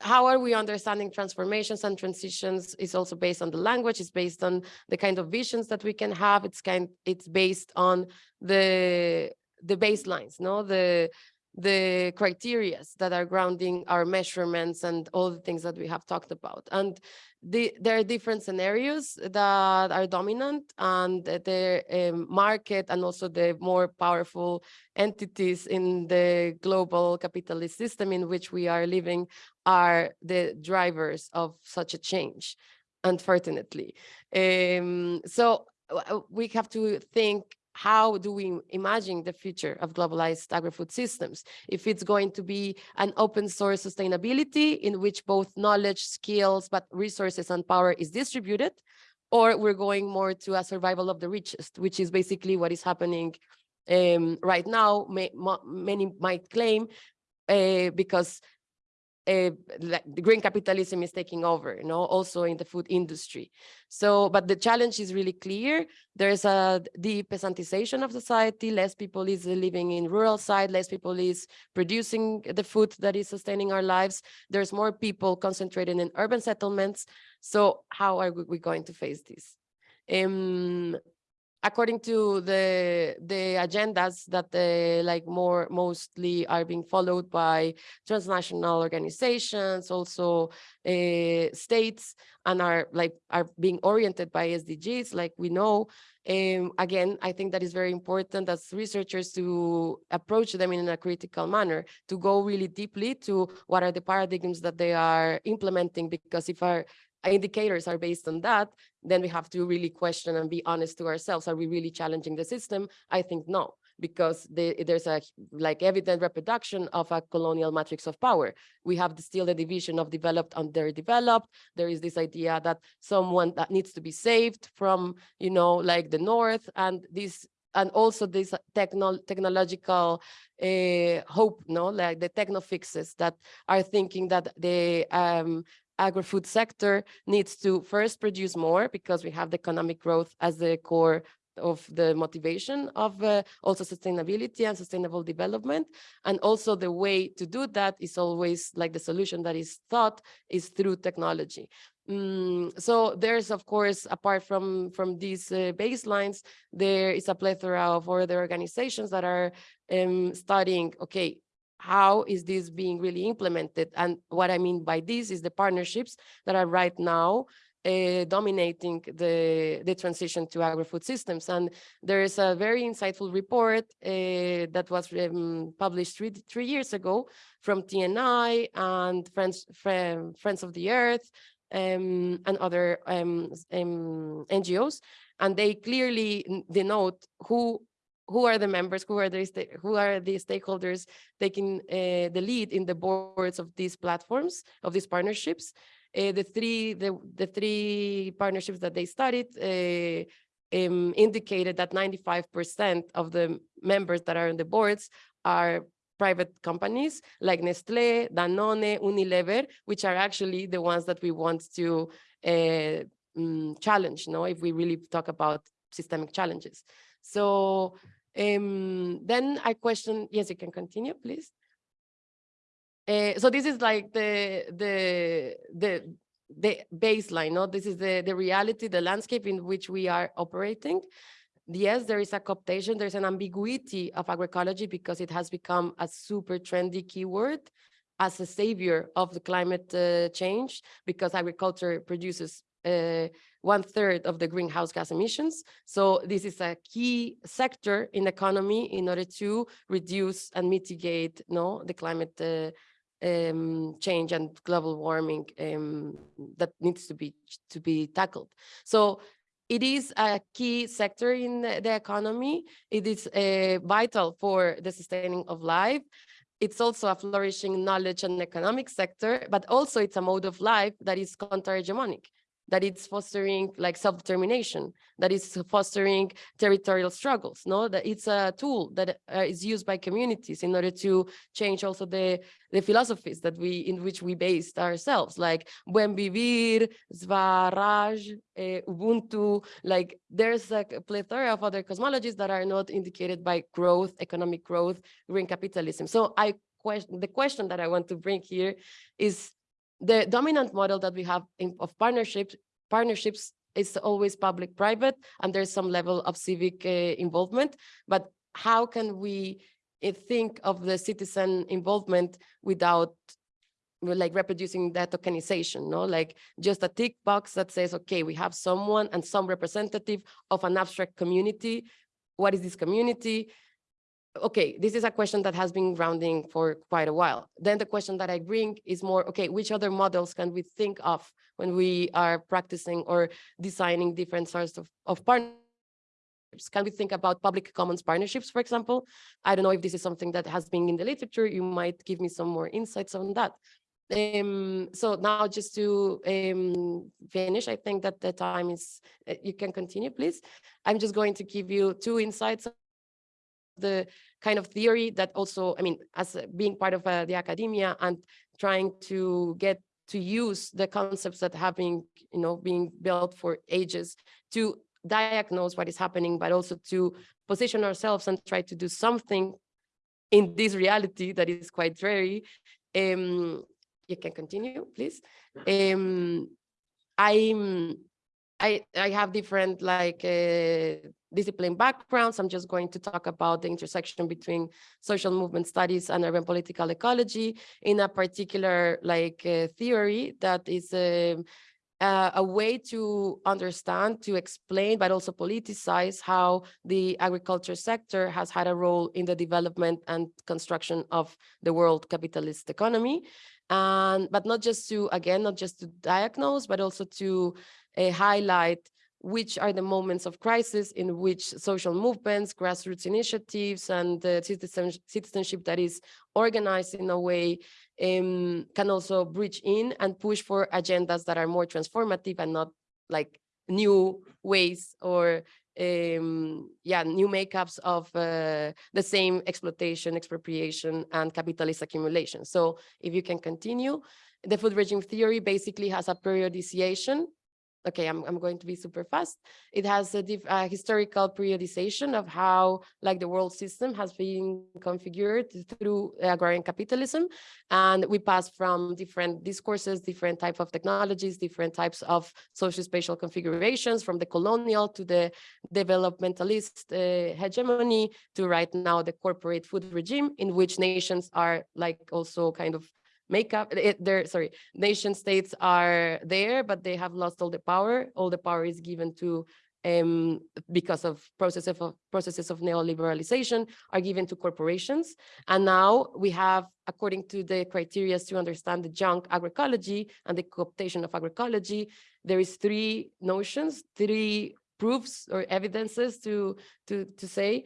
how are we understanding transformations and transitions is also based on the language, it's based on the kind of visions that we can have, it's kind, it's based on the, the baselines, no, the, the criterias that are grounding our measurements and all the things that we have talked about. And the, there are different scenarios that are dominant and the um, market and also the more powerful entities in the global capitalist system in which we are living are the drivers of such a change, unfortunately. Um, so uh, we have to think how do we imagine the future of globalized agri-food systems? If it's going to be an open source sustainability in which both knowledge, skills, but resources and power is distributed, or we're going more to a survival of the richest, which is basically what is happening um, right now, may, many might claim, uh, because uh, like the green capitalism is taking over, you know, also in the food industry. So, but the challenge is really clear. There's a de-peasantization of society. Less people is living in rural side. Less people is producing the food that is sustaining our lives. There's more people concentrated in urban settlements. So how are we going to face this? Um, according to the the agendas that the like more mostly are being followed by transnational organizations also uh, states and are like are being oriented by sdgs like we know. Um, again i think that is very important as researchers to approach them in a critical manner to go really deeply to what are the paradigms that they are implementing because if our indicators are based on that, then we have to really question and be honest to ourselves. Are we really challenging the system? I think no, because the, there's a like evident reproduction of a colonial matrix of power. We have the, still the division of developed and underdeveloped. There is this idea that someone that needs to be saved from, you know, like the North and this and also this techno technological uh, hope, no, like the techno fixes that are thinking that the um, agri-food sector needs to first produce more because we have the economic growth as the core of the motivation of uh, also sustainability and sustainable development. And also the way to do that is always like the solution that is thought is through technology. Mm, so there's, of course, apart from, from these uh, baselines, there is a plethora of other organizations that are um, studying, okay, how is this being really implemented? And what I mean by this is the partnerships that are right now uh, dominating the, the transition to agri-food systems. And there is a very insightful report uh, that was um, published three, three years ago from TNI and Friends, Friends of the Earth um, and other um, NGOs. And they clearly denote who who are the members, who are the who are the stakeholders taking uh, the lead in the boards of these platforms, of these partnerships. Uh, the three the the three partnerships that they studied uh, um, indicated that 95% of the members that are on the boards are private companies like Nestle, Danone, Unilever, which are actually the ones that we want to uh, challenge, no, if we really talk about systemic challenges. So um, then I question, yes, you can continue, please. Uh, so this is like the the the the baseline, no? This is the the reality, the landscape in which we are operating. Yes, there is a cooptation, there's an ambiguity of agroecology because it has become a super trendy keyword as a savior of the climate uh, change because agriculture produces uh, one third of the greenhouse gas emissions. So this is a key sector in the economy in order to reduce and mitigate no, the climate uh, um, change and global warming um, that needs to be to be tackled. So it is a key sector in the, the economy. It is uh, vital for the sustaining of life. It's also a flourishing knowledge and economic sector, but also it's a mode of life that is counter-hegemonic that it's fostering like self-determination, that is fostering territorial struggles, no? That it's a tool that uh, is used by communities in order to change also the, the philosophies that we, in which we based ourselves, like buen vivir, Swaraj, uh, Ubuntu, like there's a plethora of other cosmologies that are not indicated by growth, economic growth, green capitalism. So I question, the question that I want to bring here is the dominant model that we have in, of partnerships partnerships is always public private and there's some level of civic uh, involvement. But how can we uh, think of the citizen involvement without like reproducing that tokenization no? Like just a tick box that says okay we have someone and some representative of an abstract community. What is this community okay, this is a question that has been grounding for quite a while. Then the question that I bring is more, okay, which other models can we think of when we are practicing or designing different sorts of, of partnerships? Can we think about public commons partnerships, for example? I don't know if this is something that has been in the literature. You might give me some more insights on that. Um, so now just to um, finish, I think that the time is, uh, you can continue, please. I'm just going to give you two insights the kind of theory that also, I mean, as being part of uh, the academia and trying to get to use the concepts that have been, you know, being built for ages to diagnose what is happening, but also to position ourselves and try to do something in this reality that is quite dreary. Um, you can continue, please. Um, I'm I, I have different like uh, discipline backgrounds. I'm just going to talk about the intersection between social movement studies and urban political ecology in a particular like uh, theory that is uh, a way to understand, to explain, but also politicize how the agriculture sector has had a role in the development and construction of the world capitalist economy. And, but not just to, again, not just to diagnose, but also to uh, highlight which are the moments of crisis in which social movements, grassroots initiatives, and uh, citizen, citizenship that is organized in a way um, can also bridge in and push for agendas that are more transformative and not like new ways or um, yeah, new makeups of uh, the same exploitation, expropriation, and capitalist accumulation. So if you can continue, the food regime theory basically has a periodization okay, I'm, I'm going to be super fast. It has a, a historical periodization of how like the world system has been configured through agrarian capitalism. And we pass from different discourses, different type of technologies, different types of social spatial configurations from the colonial to the developmentalist uh, hegemony to right now the corporate food regime in which nations are like also kind of makeup it, there sorry nation states are there but they have lost all the power all the power is given to um, because of processes of processes of neoliberalization are given to corporations. And now we have, according to the criteria to understand the junk agroecology and the cooptation of agroecology, there is three notions, three proofs or evidences to, to, to say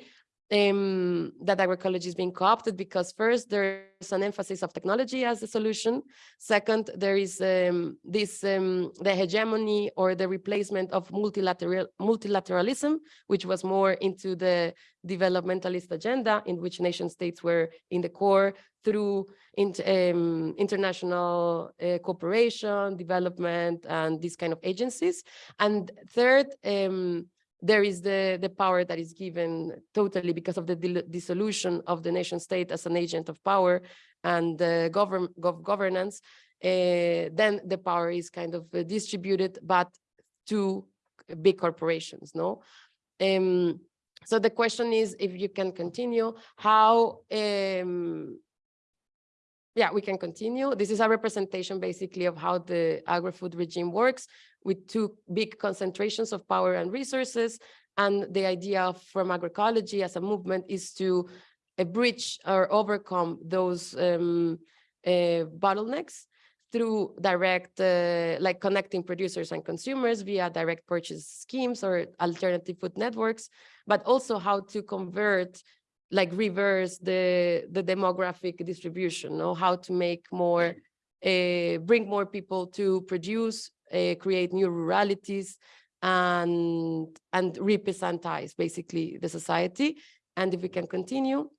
um, that agroecology is being co-opted because first there's an emphasis of technology as a solution. Second, there is um, this um, the hegemony or the replacement of multilateral multilateralism, which was more into the developmentalist agenda in which nation states were in the core through int um, international uh, cooperation, development, and these kind of agencies. And third, um, there is the, the power that is given totally because of the dissolution of the nation state as an agent of power and uh, govern gov governance, uh, then the power is kind of uh, distributed, but to big corporations, no? Um, so the question is, if you can continue, how, um, yeah, we can continue. This is a representation basically of how the agri-food regime works with two big concentrations of power and resources. And the idea from agroecology as a movement is to uh, bridge or overcome those um, uh, bottlenecks through direct, uh, like connecting producers and consumers via direct purchase schemes or alternative food networks, but also how to convert like reverse the the demographic distribution know how to make more uh, bring more people to produce uh, create new ruralities and and repeasantize basically the society. And if we can continue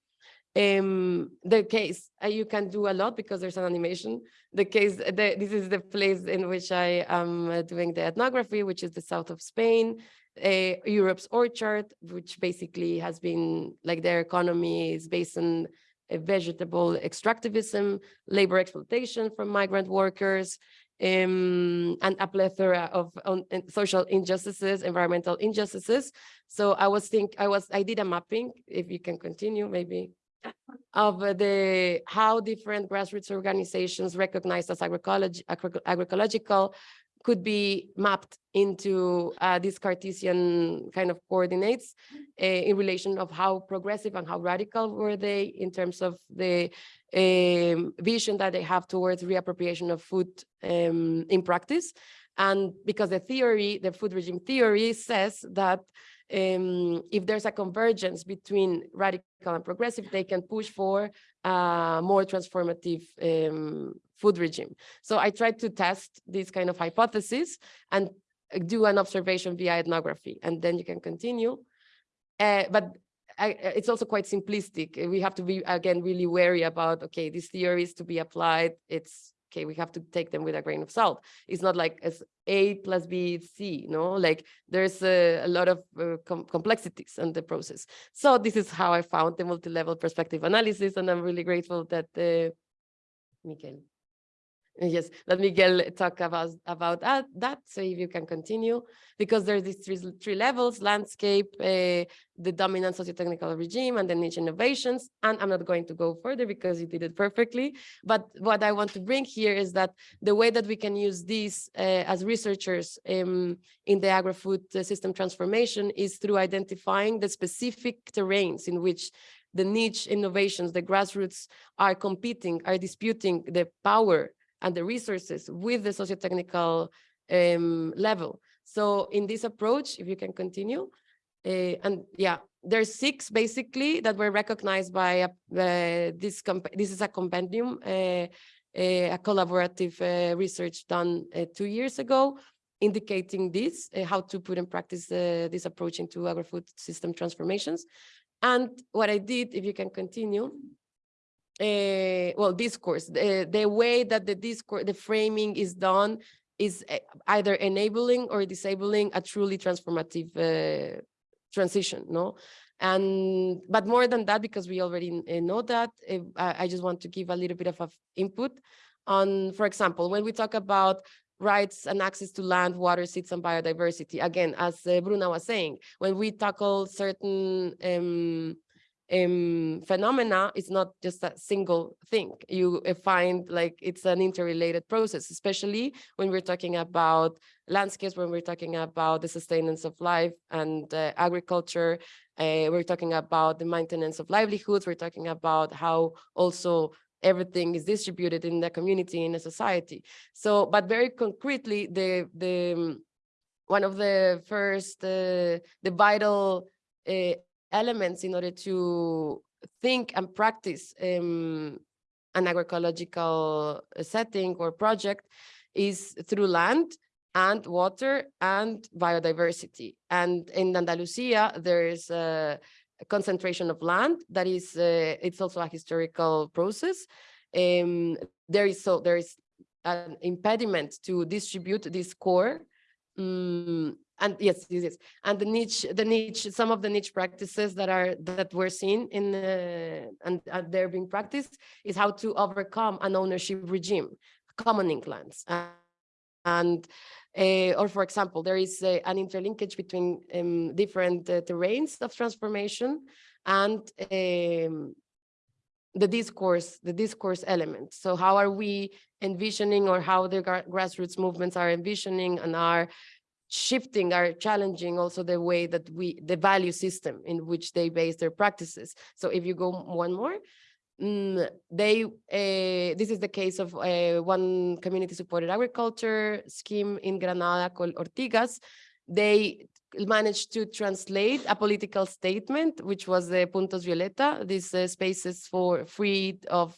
um the case uh, you can do a lot because there's an animation. The case the, this is the place in which i am uh, doing the ethnography which is the south of spain uh, Europe's orchard, which basically has been like their economy is based on a vegetable extractivism, labor exploitation from migrant workers, um, and a plethora of um, social injustices, environmental injustices. So I was think I was I did a mapping. If you can continue, maybe of the how different grassroots organizations recognized as agroecology, agro agroecological could be mapped into uh, these Cartesian kind of coordinates uh, in relation of how progressive and how radical were they in terms of the um, vision that they have towards reappropriation of food um, in practice. And because the theory, the food regime theory says that um, if there's a convergence between radical and progressive, they can push for a more transformative um, food regime. So I tried to test this kind of hypothesis and do an observation via ethnography, and then you can continue. Uh, but I, it's also quite simplistic. We have to be, again, really wary about, okay, these theories to be applied, it's okay, we have to take them with a grain of salt. It's not like as A plus B, C, no, like there's a, a lot of uh, com complexities in the process. So this is how I found the multi-level perspective analysis, and I'm really grateful that uh, Mikel Yes, let Miguel talk about about that, that. So if you can continue, because there's these three, three levels: landscape, uh, the dominant socio-technical regime, and the niche innovations. And I'm not going to go further because you did it perfectly. But what I want to bring here is that the way that we can use these uh, as researchers um, in the agri-food system transformation is through identifying the specific terrains in which the niche innovations, the grassroots are competing, are disputing the power and the resources with the socio-technical um, level. So in this approach, if you can continue, uh, and yeah, there's six basically that were recognized by uh, this. This is a compendium, uh, a collaborative research done two years ago, indicating this, how to put in practice this approach into agri-food system transformations. And what I did, if you can continue, uh, well, discourse, the, the way that the discourse, the framing is done is eh, either enabling or disabling a truly transformative uh, transition, no? And, but more than that, because we already know that, I, just want to give a little bit of, input on, for example, when we talk about rights and access to land, water, seeds, and biodiversity. Again, as Bruna was saying, when we tackle certain um, um, phenomena is not just a single thing. You uh, find like it's an interrelated process, especially when we're talking about landscapes, when we're talking about the sustenance of life and uh, agriculture. Uh, we're talking about the maintenance of livelihoods. We're talking about how also everything is distributed in the community, in a society. So, but very concretely, the the um, one of the first, uh, the vital uh, elements in order to think and practice um, an agroecological uh, setting or project is through land and water and biodiversity. And in Andalusia, there is a, concentration of land that is, uh, it's also a historical process. Um, there is so there is an impediment to distribute this core. um, and yes, yes, yes. And the niche, the niche, some of the niche practices that are that we're seeing in uh, and uh, they're being practiced is how to overcome an ownership regime, commoning lands. and uh, or for example, there is uh, an interlinkage between um, different uh, terrains of transformation and um, the discourse, the discourse element. So how are we envisioning or how the grassroots movements are envisioning and are shifting, are challenging also the way that we, the value system in which they base their practices. So if you go one more, mm, they, uh, this is the case of uh, one community supported agriculture scheme in Granada called Ortigas. They managed to translate a political statement, which was the Puntos Violeta, these uh, spaces for free of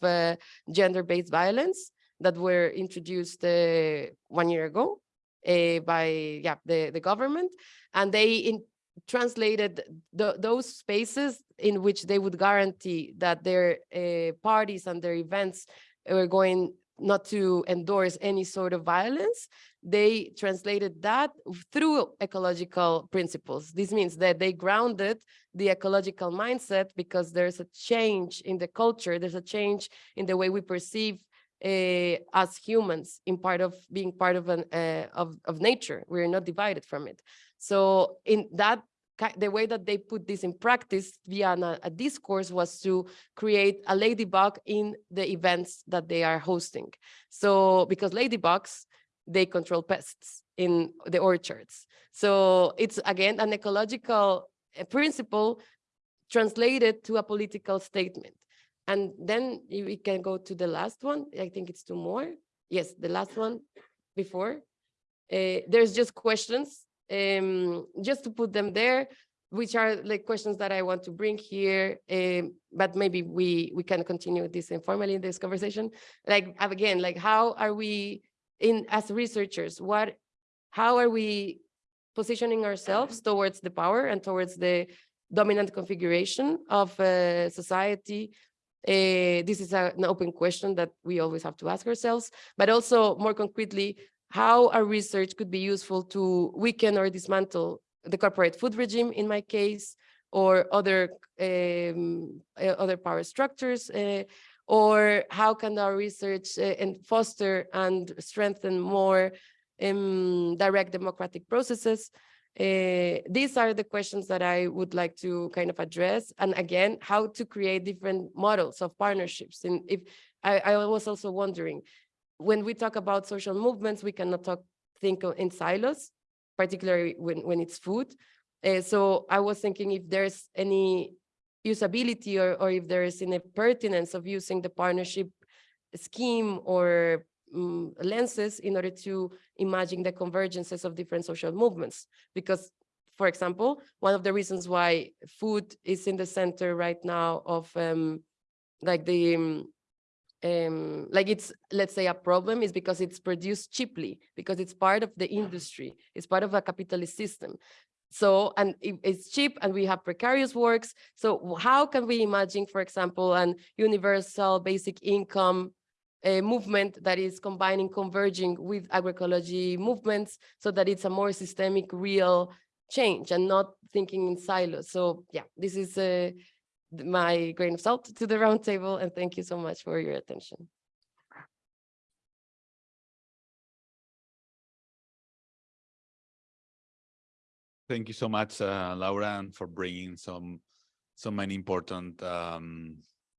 gender-based violence that were introduced one year ago uh, by yeah the, the government. And they in, translated the, those spaces in which they would guarantee that their uh, parties and their events were going not to endorse any sort of violence, they translated that through ecological principles. This means that they grounded the ecological mindset because there's a change in the culture, there's a change in the way we perceive uh, as humans in part of being part of an uh, of, of nature. We're not divided from it. So in that the way that they put this in practice via an, a discourse was to create a ladybug in the events that they are hosting. So because ladybugs, they control pests in the orchards. So it's again an ecological uh, principle translated to a political statement. And then we can go to the last one. I think it's two more. Yes, the last one before. Uh, there's just questions um, just to put them there, which are like questions that I want to bring here, um, but maybe we we can continue this informally in this conversation. Like again, like how are we in as researchers? What, how are we positioning ourselves towards the power and towards the dominant configuration of uh, society? Uh, this is a, an open question that we always have to ask ourselves, but also more concretely, how our research could be useful to weaken or dismantle the corporate food regime in my case, or other um, other power structures, uh, or how can our research uh, and foster and strengthen more um, direct democratic processes? Uh, these are the questions that I would like to kind of address. And again, how to create different models of partnerships. And if I, I was also wondering, when we talk about social movements, we cannot talk think in silos, particularly when, when it's food. Uh, so I was thinking if there's any usability or, or if there is any pertinence of using the partnership scheme or um, lenses in order to imagine the convergences of different social movements. Because, for example, one of the reasons why food is in the center right now of um, like the um, um, like it's let's say a problem is because it's produced cheaply because it's part of the industry it's part of a capitalist system so and it, it's cheap and we have precarious works so how can we imagine for example an universal basic income a movement that is combining converging with agroecology movements so that it's a more systemic real change and not thinking in silos so yeah this is a my grain of salt to the roundtable, and thank you so much for your attention. Thank you so much, uh, Laura, for bringing some so many important um,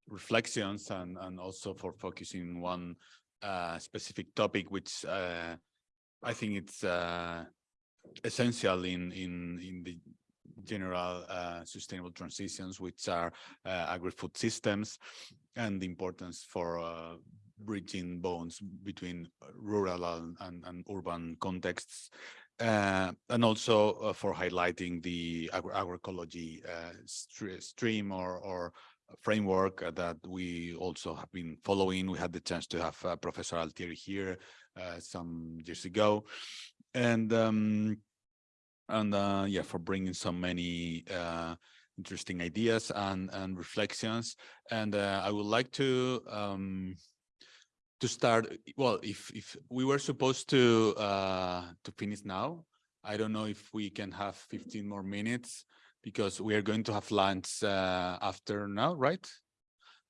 reflections and and also for focusing on one uh, specific topic, which uh, I think it's uh, essential in in in the general uh, sustainable transitions, which are uh, agri-food systems, and the importance for uh, bridging bonds between rural and, and, and urban contexts. uh, and also uh, for highlighting the agro agroecology uh, stre- stream or, or framework that we also have been following. We had the chance to have uh, Professor Altieri here uh, some years ago. And um, and uh, yeah, for bringing so many uh, interesting ideas and, and reflections. And uh, I would like to um, to start, well, if if we were supposed to uh, to finish now, I don't know if we can have 15 more minutes because we are going to have lunch uh, after now, right?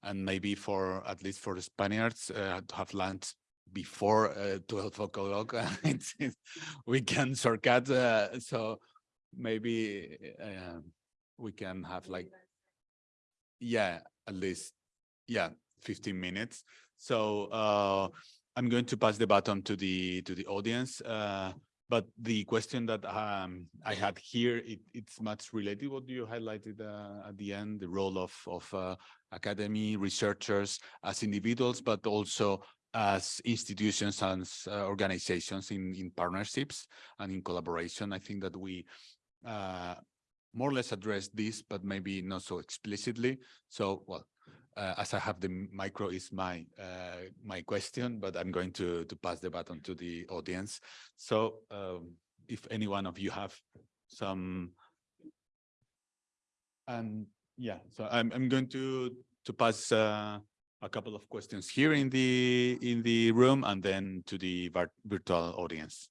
And maybe for at least for the Spaniards uh, to have lunch before uh, 12 o'clock, [LAUGHS] it's- we can shortcut. Uh, so maybe uh, we can have like yeah, at least, yeah, 15 minutes. So uh, I'm going to pass the baton to the to the audience. But the question that um, I had here, it, it's much related what you highlighted uh, at the end, the role of of uh, academy researchers as individuals, but also as institutions and uh, organizations in in partnerships and in collaboration. I think that we uh, more or less address this, but maybe not so explicitly. So, well, uh, as I have the micro is my uh, my question, but I'm going to to pass the baton to the audience. So, um, if any one of you have some, and yeah, so I'm I'm going to to pass uh, a couple of questions here in the in the room, and then to the virtual audience.